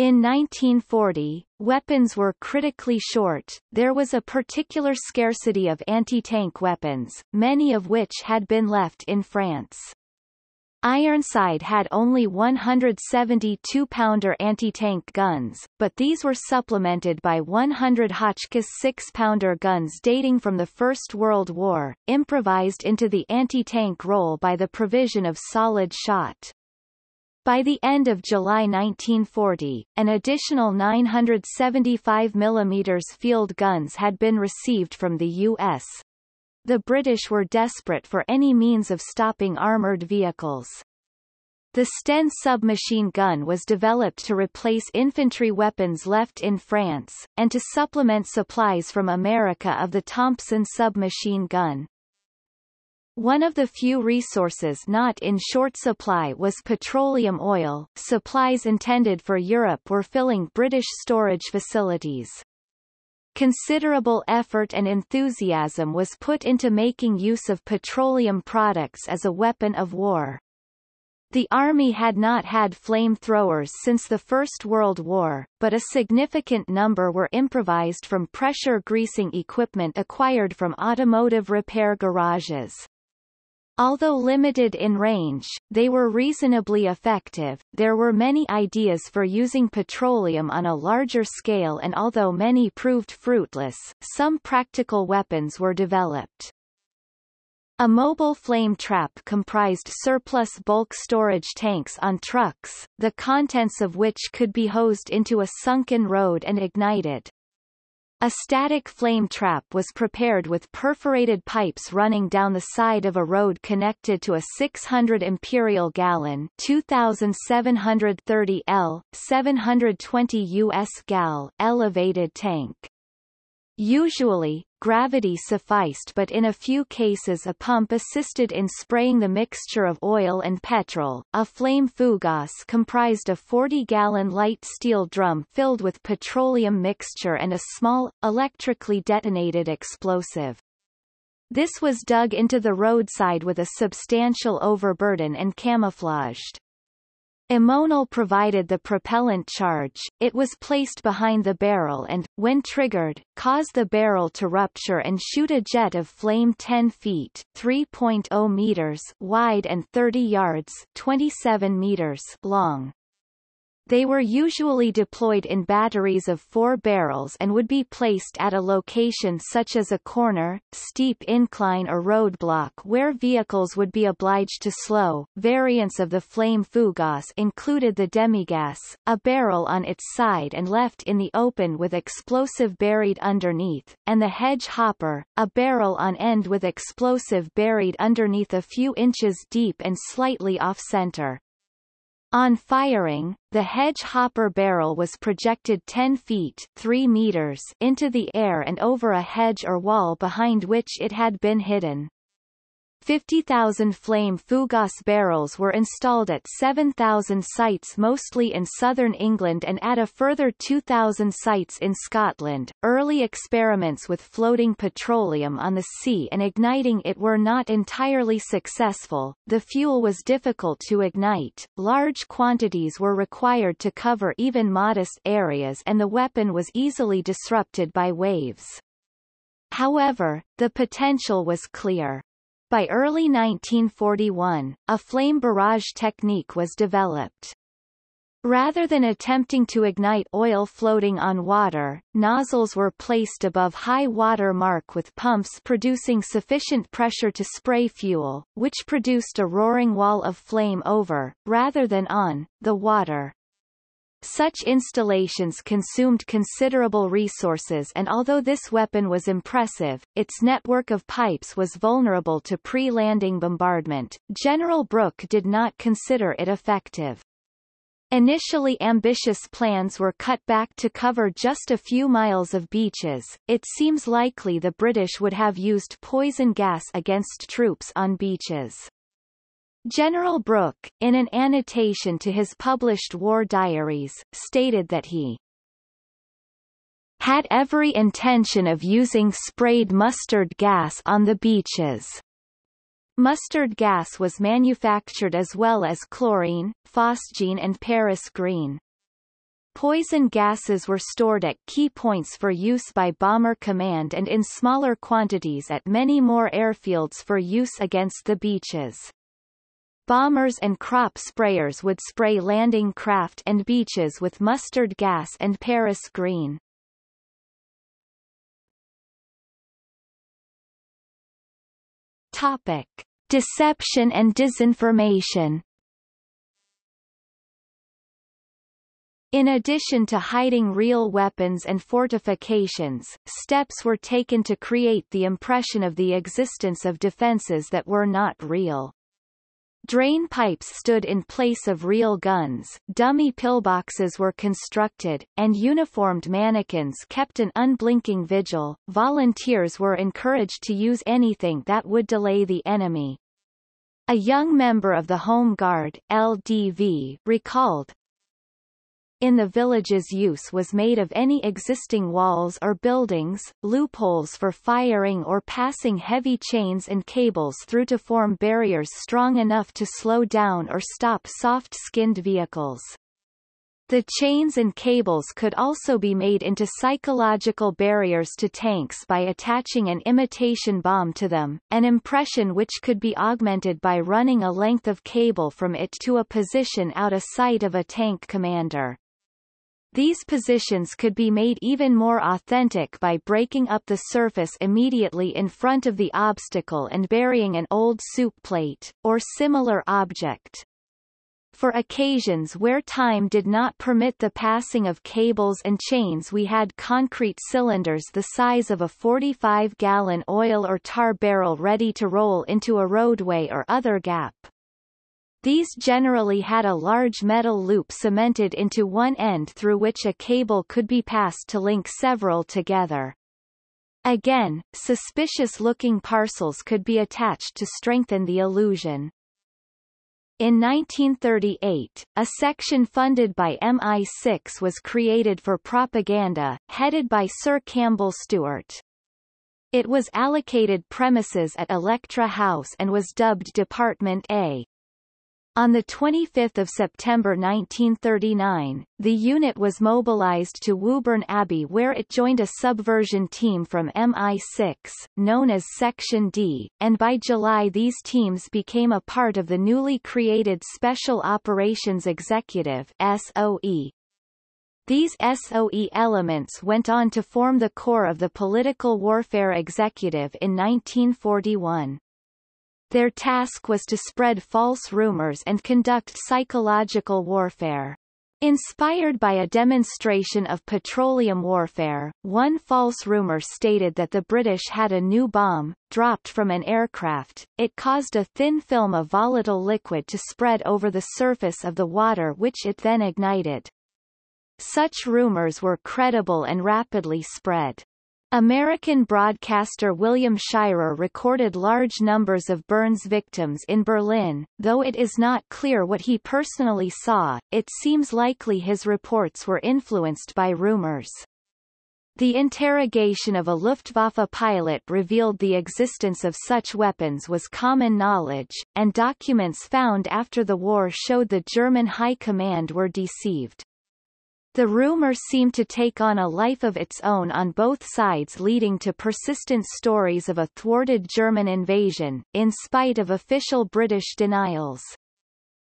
In 1940, weapons were critically short, there was a particular scarcity of anti-tank weapons, many of which had been left in France. Ironside had only 172-pounder anti-tank guns, but these were supplemented by 100 Hotchkiss 6-pounder guns dating from the First World War, improvised into the anti-tank role by the provision of solid shot. By the end of July 1940, an additional 975 mm field guns had been received from the U.S. The British were desperate for any means of stopping armoured vehicles. The Sten submachine gun was developed to replace infantry weapons left in France, and to supplement supplies from America of the Thompson submachine gun. One of the few resources not in short supply was petroleum oil. Supplies intended for Europe were filling British storage facilities. Considerable effort and enthusiasm was put into making use of petroleum products as a weapon of war. The Army had not had flamethrowers since the First World War, but a significant number were improvised from pressure greasing equipment acquired from automotive repair garages. Although limited in range, they were reasonably effective. There were many ideas for using petroleum on a larger scale and although many proved fruitless, some practical weapons were developed. A mobile flame trap comprised surplus bulk storage tanks on trucks, the contents of which could be hosed into a sunken road and ignited. A static flame trap was prepared with perforated pipes running down the side of a road connected to a 600 imperial gallon 2730 L, 720 US gal elevated tank. Usually, gravity sufficed but in a few cases a pump assisted in spraying the mixture of oil and petrol. A flame fougasse comprised a 40-gallon light steel drum filled with petroleum mixture and a small, electrically detonated explosive. This was dug into the roadside with a substantial overburden and camouflaged. Ammonal provided the propellant charge, it was placed behind the barrel and, when triggered, caused the barrel to rupture and shoot a jet of flame 10 feet 3.0 meters wide and 30 yards 27 meters long. They were usually deployed in batteries of four barrels and would be placed at a location such as a corner, steep incline or roadblock where vehicles would be obliged to slow. Variants of the flame fougasse included the demigasse, a barrel on its side and left in the open with explosive buried underneath, and the hedge hopper, a barrel on end with explosive buried underneath a few inches deep and slightly off-center. On firing, the hedge hopper barrel was projected 10 feet 3 meters into the air and over a hedge or wall behind which it had been hidden. 50,000 flame fougasse barrels were installed at 7,000 sites mostly in southern England and at a further 2,000 sites in Scotland. Early experiments with floating petroleum on the sea and igniting it were not entirely successful. The fuel was difficult to ignite, large quantities were required to cover even modest areas and the weapon was easily disrupted by waves. However, the potential was clear. By early 1941, a flame barrage technique was developed. Rather than attempting to ignite oil floating on water, nozzles were placed above high water mark with pumps producing sufficient pressure to spray fuel, which produced a roaring wall of flame over, rather than on, the water. Such installations consumed considerable resources and although this weapon was impressive, its network of pipes was vulnerable to pre-landing bombardment. General Brooke did not consider it effective. Initially ambitious plans were cut back to cover just a few miles of beaches. It seems likely the British would have used poison gas against troops on beaches. General Brooke, in an annotation to his published war diaries, stated that he had every intention of using sprayed mustard gas on the beaches. Mustard gas was manufactured as well as chlorine, phosgene and Paris green. Poison gases were stored at key points for use by Bomber Command and in smaller quantities at many more airfields for use against the beaches. Bombers and crop sprayers would spray landing craft and beaches with mustard gas and Paris green. Topic. Deception and disinformation In addition to hiding real weapons and fortifications, steps were taken to create the impression of the existence of defenses that were not real. Drain pipes stood in place of real guns, dummy pillboxes were constructed, and uniformed mannequins kept an unblinking vigil. Volunteers were encouraged to use anything that would delay the enemy. A young member of the Home Guard LDV recalled, in the village's use was made of any existing walls or buildings, loopholes for firing or passing heavy chains and cables through to form barriers strong enough to slow down or stop soft-skinned vehicles. The chains and cables could also be made into psychological barriers to tanks by attaching an imitation bomb to them, an impression which could be augmented by running a length of cable from it to a position out of sight of a tank commander. These positions could be made even more authentic by breaking up the surface immediately in front of the obstacle and burying an old soup plate, or similar object. For occasions where time did not permit the passing of cables and chains we had concrete cylinders the size of a 45-gallon oil or tar barrel ready to roll into a roadway or other gap. These generally had a large metal loop cemented into one end through which a cable could be passed to link several together. Again, suspicious-looking parcels could be attached to strengthen the illusion. In 1938, a section funded by MI6 was created for propaganda, headed by Sir Campbell Stewart. It was allocated premises at Electra House and was dubbed Department A. On 25 September 1939, the unit was mobilized to Woburn Abbey where it joined a subversion team from MI6, known as Section D, and by July these teams became a part of the newly created Special Operations Executive SOE. These SOE elements went on to form the core of the Political Warfare Executive in 1941. Their task was to spread false rumors and conduct psychological warfare. Inspired by a demonstration of petroleum warfare, one false rumor stated that the British had a new bomb, dropped from an aircraft. It caused a thin film of volatile liquid to spread over the surface of the water which it then ignited. Such rumors were credible and rapidly spread. American broadcaster William Shirer recorded large numbers of burns victims in Berlin, though it is not clear what he personally saw, it seems likely his reports were influenced by rumors. The interrogation of a Luftwaffe pilot revealed the existence of such weapons was common knowledge, and documents found after the war showed the German High Command were deceived. The rumor seemed to take on a life of its own on both sides leading to persistent stories of a thwarted German invasion, in spite of official British denials.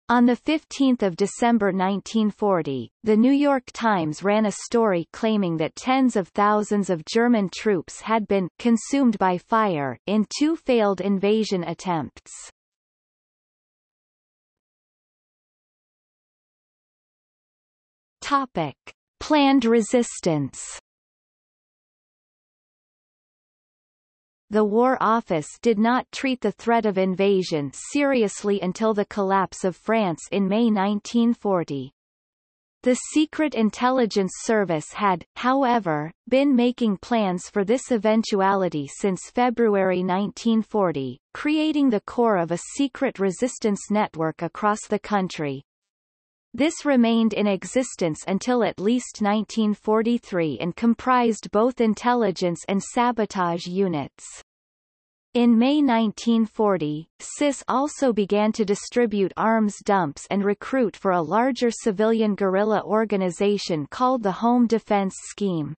On 15 December 1940, The New York Times ran a story claiming that tens of thousands of German troops had been consumed by fire in two failed invasion attempts. Topic. Planned resistance The War Office did not treat the threat of invasion seriously until the collapse of France in May 1940. The Secret Intelligence Service had, however, been making plans for this eventuality since February 1940, creating the core of a secret resistance network across the country. This remained in existence until at least 1943 and comprised both intelligence and sabotage units. In May 1940, SIS also began to distribute arms dumps and recruit for a larger civilian guerrilla organization called the Home Defense Scheme.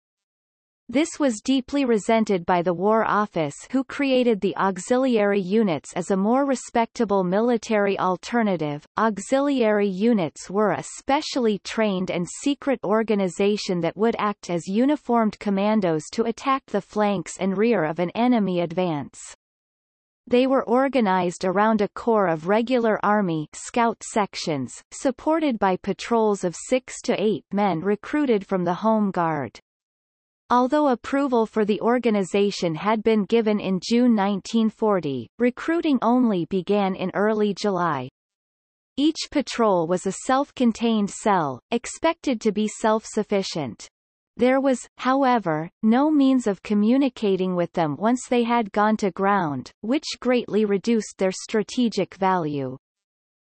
This was deeply resented by the War Office who created the auxiliary units as a more respectable military alternative. Auxiliary units were a specially trained and secret organization that would act as uniformed commandos to attack the flanks and rear of an enemy advance. They were organized around a corps of regular Army scout sections, supported by patrols of six to eight men recruited from the Home Guard. Although approval for the organization had been given in June 1940, recruiting only began in early July. Each patrol was a self-contained cell, expected to be self-sufficient. There was, however, no means of communicating with them once they had gone to ground, which greatly reduced their strategic value.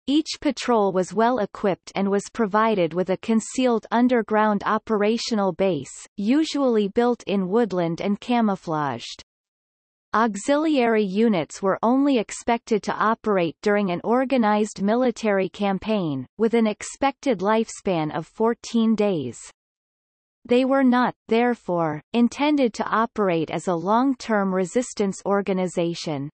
Each patrol was well equipped and was provided with a concealed underground operational base, usually built in woodland and camouflaged. Auxiliary units were only expected to operate during an organized military campaign, with an expected lifespan of 14 days. They were not, therefore, intended to operate as a long-term resistance organization.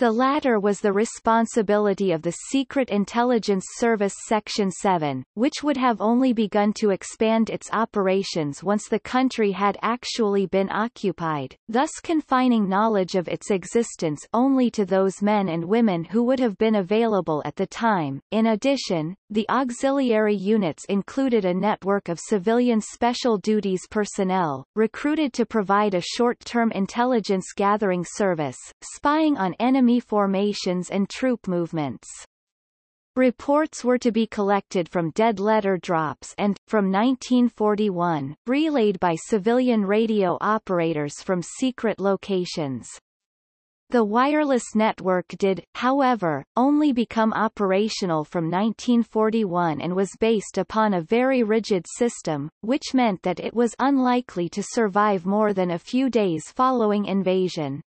The latter was the responsibility of the Secret Intelligence Service Section 7, which would have only begun to expand its operations once the country had actually been occupied, thus confining knowledge of its existence only to those men and women who would have been available at the time. In addition, the auxiliary units included a network of civilian special duties personnel, recruited to provide a short-term intelligence gathering service, spying on enemy formations and troop movements. Reports were to be collected from dead letter drops and, from 1941, relayed by civilian radio operators from secret locations. The wireless network did, however, only become operational from 1941 and was based upon a very rigid system, which meant that it was unlikely to survive more than a few days following invasion.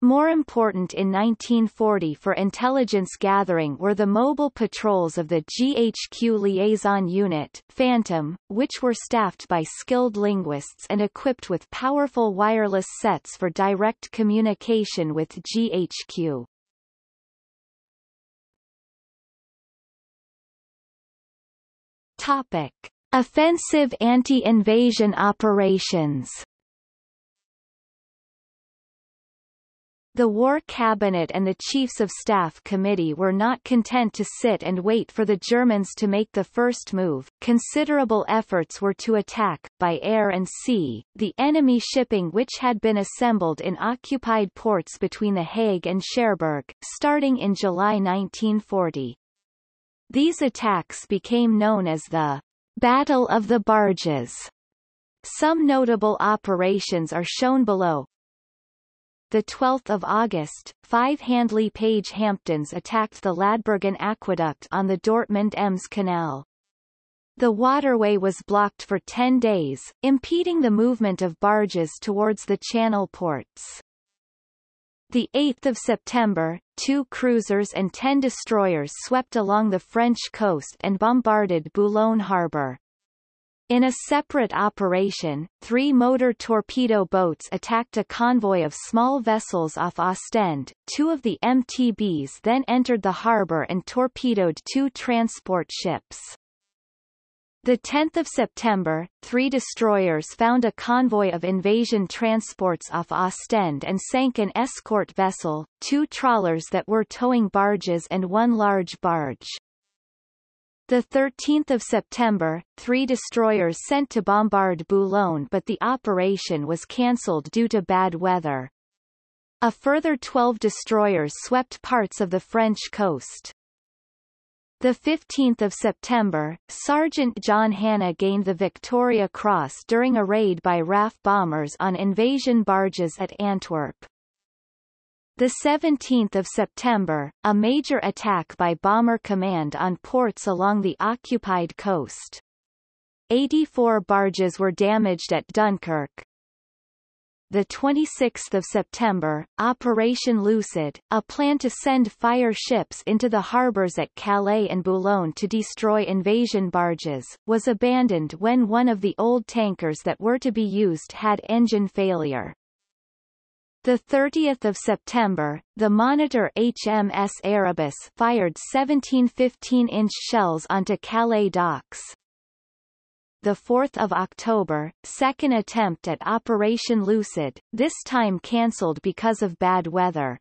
More important in 1940 for intelligence gathering were the mobile patrols of the GHQ Liaison Unit Phantom, which were staffed by skilled linguists and equipped with powerful wireless sets for direct communication with GHQ. Topic. Offensive anti-invasion operations The War Cabinet and the Chiefs of Staff Committee were not content to sit and wait for the Germans to make the first move. Considerable efforts were to attack, by air and sea, the enemy shipping which had been assembled in occupied ports between The Hague and Cherbourg, starting in July 1940. These attacks became known as the Battle of the Barges. Some notable operations are shown below, the 12th of August, five Handley Page Hamptons attacked the Ladbergen aqueduct on the Dortmund-Ems canal. The waterway was blocked for 10 days, impeding the movement of barges towards the channel ports. The 8th of September, two cruisers and 10 destroyers swept along the French coast and bombarded Boulogne harbour. In a separate operation, three motor torpedo boats attacked a convoy of small vessels off Ostend. Two of the MTBs then entered the harbour and torpedoed two transport ships. The 10th of September, three destroyers found a convoy of invasion transports off Ostend and sank an escort vessel, two trawlers that were towing barges and one large barge. The 13th of September, three destroyers sent to bombard Boulogne but the operation was cancelled due to bad weather. A further 12 destroyers swept parts of the French coast. The 15th of September, Sergeant John Hannah gained the Victoria Cross during a raid by RAF bombers on invasion barges at Antwerp. The 17th of September, a major attack by Bomber Command on ports along the occupied coast. 84 barges were damaged at Dunkirk. The 26th of September, Operation Lucid, a plan to send fire ships into the harbors at Calais and Boulogne to destroy invasion barges, was abandoned when one of the old tankers that were to be used had engine failure. The 30th of September, the Monitor HMS Erebus fired 17 15-inch shells onto Calais docks. The 4th of October, second attempt at Operation Lucid, this time cancelled because of bad weather.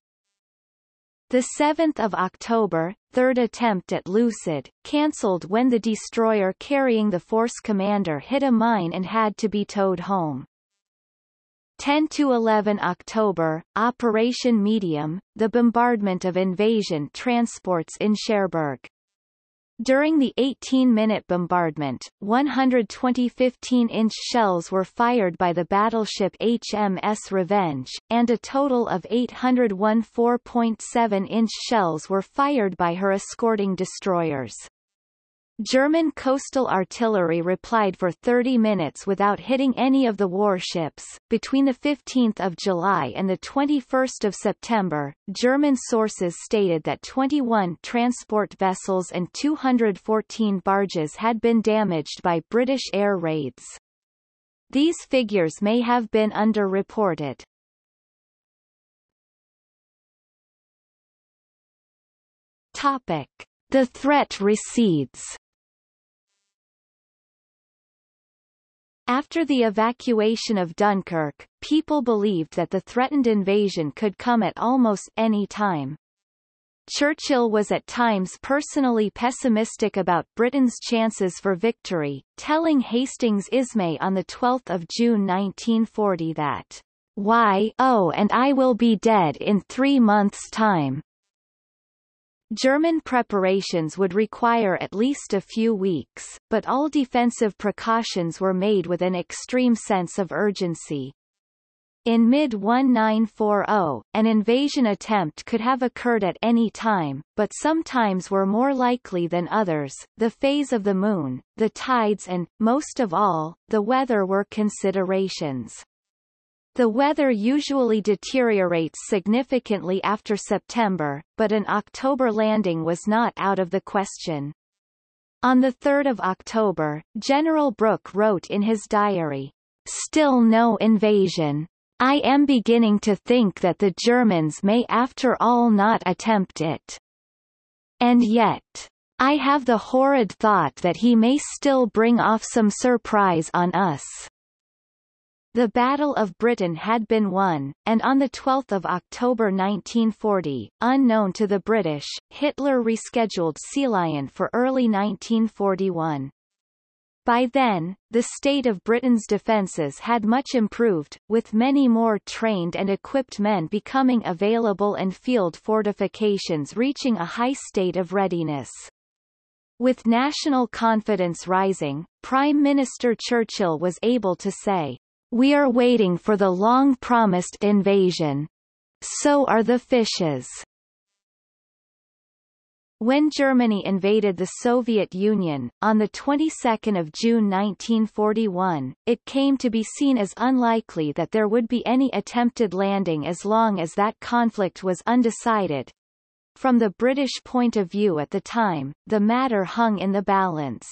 The 7th of October, third attempt at Lucid, cancelled when the destroyer carrying the force commander hit a mine and had to be towed home. 10 to 11 October, Operation Medium, the bombardment of invasion transports in Cherbourg. During the 18-minute bombardment, 120 15-inch shells were fired by the battleship HMS Revenge, and a total of 801 4.7-inch shells were fired by her escorting destroyers. German coastal artillery replied for 30 minutes without hitting any of the warships. Between the 15th of July and the 21st of September, German sources stated that 21 transport vessels and 214 barges had been damaged by British air raids. These figures may have been underreported. Topic. The threat recedes After the evacuation of Dunkirk, people believed that the threatened invasion could come at almost any time. Churchill was at times personally pessimistic about Britain's chances for victory, telling Hastings Ismay on 12 June 1940 that, Why oh and I will be dead in three months' time. German preparations would require at least a few weeks, but all defensive precautions were made with an extreme sense of urgency. In mid-1940, an invasion attempt could have occurred at any time, but some times were more likely than others. The phase of the moon, the tides and, most of all, the weather were considerations. The weather usually deteriorates significantly after September, but an October landing was not out of the question. On 3 October, General Brooke wrote in his diary, Still no invasion. I am beginning to think that the Germans may after all not attempt it. And yet, I have the horrid thought that he may still bring off some surprise on us. The Battle of Britain had been won, and on 12 October 1940, unknown to the British, Hitler rescheduled Seelöwe for early 1941. By then, the state of Britain's defences had much improved, with many more trained and equipped men becoming available and field fortifications reaching a high state of readiness. With national confidence rising, Prime Minister Churchill was able to say, we are waiting for the long-promised invasion. So are the fishes. When Germany invaded the Soviet Union, on the 22nd of June 1941, it came to be seen as unlikely that there would be any attempted landing as long as that conflict was undecided. From the British point of view at the time, the matter hung in the balance.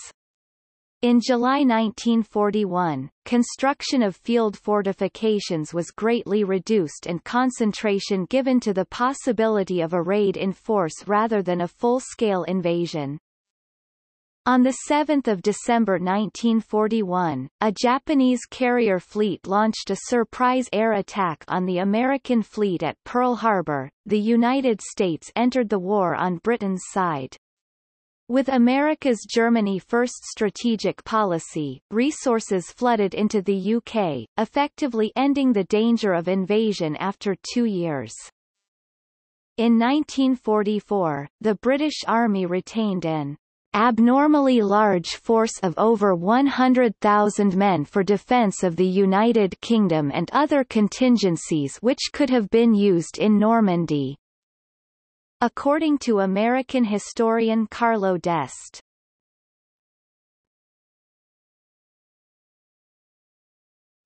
In July 1941, construction of field fortifications was greatly reduced and concentration given to the possibility of a raid in force rather than a full-scale invasion. On 7 December 1941, a Japanese carrier fleet launched a surprise air attack on the American fleet at Pearl Harbor. The United States entered the war on Britain's side. With America's Germany First strategic policy, resources flooded into the UK, effectively ending the danger of invasion after two years. In 1944, the British Army retained an abnormally large force of over 100,000 men for defence of the United Kingdom and other contingencies which could have been used in Normandy. According to American historian Carlo D'Este.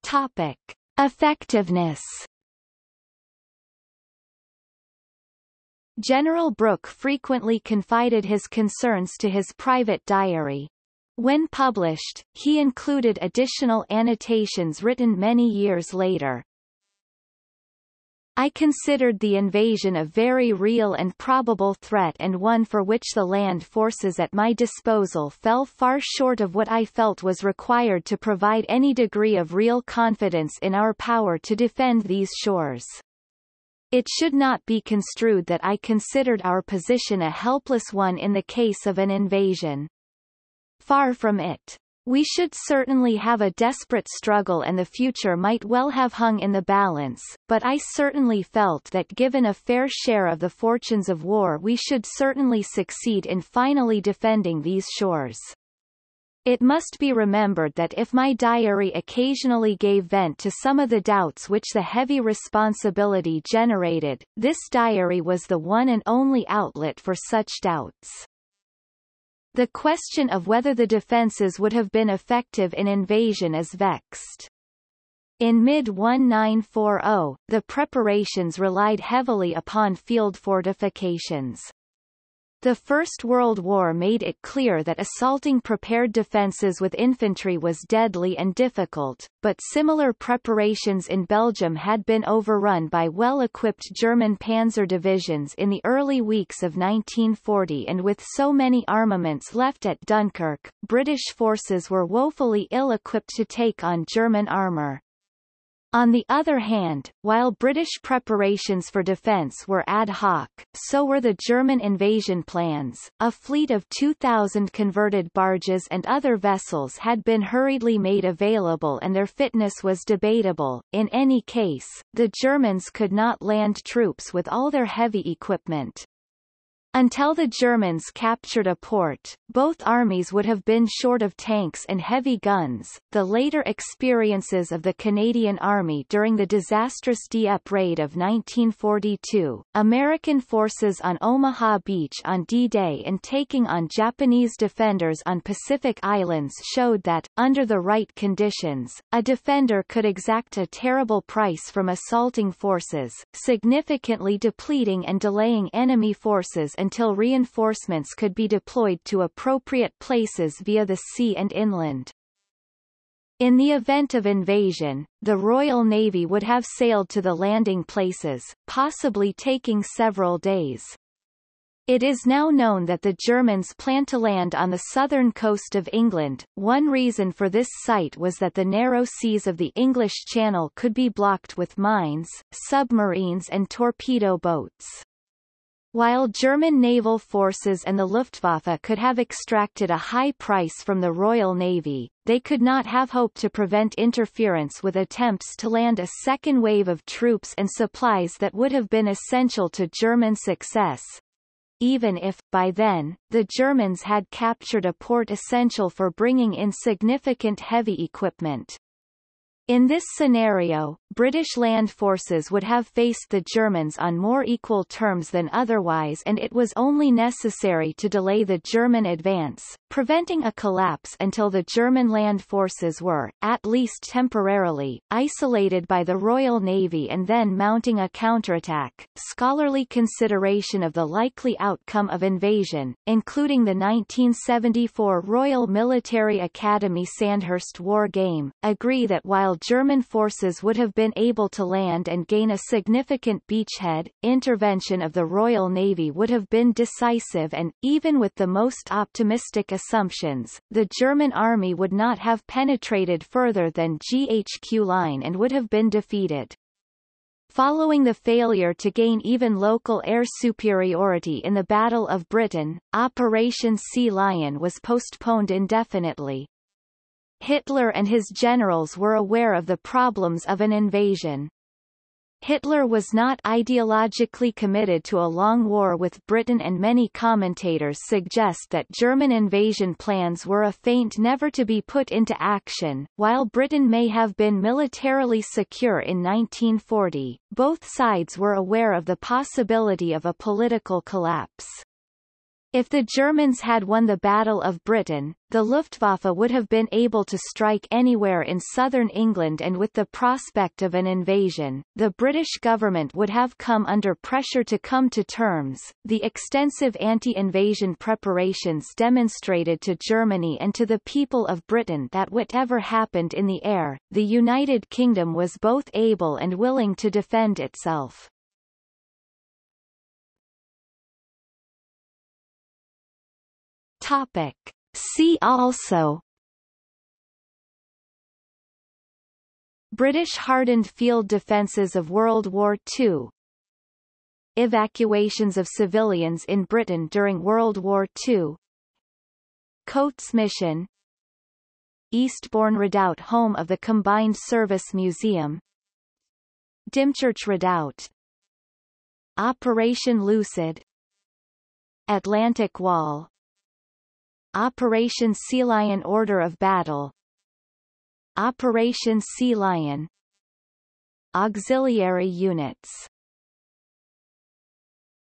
Topic. Effectiveness General Brooke frequently confided his concerns to his private diary. When published, he included additional annotations written many years later. I considered the invasion a very real and probable threat and one for which the land forces at my disposal fell far short of what I felt was required to provide any degree of real confidence in our power to defend these shores. It should not be construed that I considered our position a helpless one in the case of an invasion. Far from it. We should certainly have a desperate struggle and the future might well have hung in the balance, but I certainly felt that given a fair share of the fortunes of war we should certainly succeed in finally defending these shores. It must be remembered that if my diary occasionally gave vent to some of the doubts which the heavy responsibility generated, this diary was the one and only outlet for such doubts. The question of whether the defences would have been effective in invasion is vexed. In mid-1940, the preparations relied heavily upon field fortifications. The First World War made it clear that assaulting prepared defences with infantry was deadly and difficult, but similar preparations in Belgium had been overrun by well-equipped German panzer divisions in the early weeks of 1940 and with so many armaments left at Dunkirk, British forces were woefully ill-equipped to take on German armour. On the other hand, while British preparations for defence were ad hoc, so were the German invasion plans. A fleet of 2,000 converted barges and other vessels had been hurriedly made available and their fitness was debatable. In any case, the Germans could not land troops with all their heavy equipment. Until the Germans captured a port, both armies would have been short of tanks and heavy guns. The later experiences of the Canadian Army during the disastrous Dieppe raid of 1942, American forces on Omaha Beach on D-Day and taking on Japanese defenders on Pacific Islands showed that, under the right conditions, a defender could exact a terrible price from assaulting forces, significantly depleting and delaying enemy forces until reinforcements could be deployed to appropriate places via the sea and inland. In the event of invasion, the Royal Navy would have sailed to the landing places, possibly taking several days. It is now known that the Germans plan to land on the southern coast of England. One reason for this site was that the narrow seas of the English Channel could be blocked with mines, submarines and torpedo boats. While German naval forces and the Luftwaffe could have extracted a high price from the Royal Navy, they could not have hoped to prevent interference with attempts to land a second wave of troops and supplies that would have been essential to German success. Even if, by then, the Germans had captured a port essential for bringing in significant heavy equipment. In this scenario, British land forces would have faced the Germans on more equal terms than otherwise and it was only necessary to delay the German advance, preventing a collapse until the German land forces were, at least temporarily, isolated by the Royal Navy and then mounting a counterattack. Scholarly consideration of the likely outcome of invasion, including the 1974 Royal Military Academy Sandhurst War Game, agree that while German forces would have been able to land and gain a significant beachhead, intervention of the Royal Navy would have been decisive and, even with the most optimistic assumptions, the German army would not have penetrated further than GHQ line and would have been defeated. Following the failure to gain even local air superiority in the Battle of Britain, Operation Sea Lion was postponed indefinitely. Hitler and his generals were aware of the problems of an invasion. Hitler was not ideologically committed to a long war with Britain and many commentators suggest that German invasion plans were a feint never to be put into action. While Britain may have been militarily secure in 1940, both sides were aware of the possibility of a political collapse. If the Germans had won the Battle of Britain, the Luftwaffe would have been able to strike anywhere in southern England and with the prospect of an invasion, the British government would have come under pressure to come to terms. The extensive anti-invasion preparations demonstrated to Germany and to the people of Britain that whatever happened in the air, the United Kingdom was both able and willing to defend itself. Topic. See also. British hardened field defences of World War II Evacuations of civilians in Britain during World War II Coates Mission. Eastbourne Redoubt home of the Combined Service Museum. Dymchurch Redoubt. Operation Lucid. Atlantic Wall Operation Sea Lion Order of Battle. Operation Sea Lion. Auxiliary units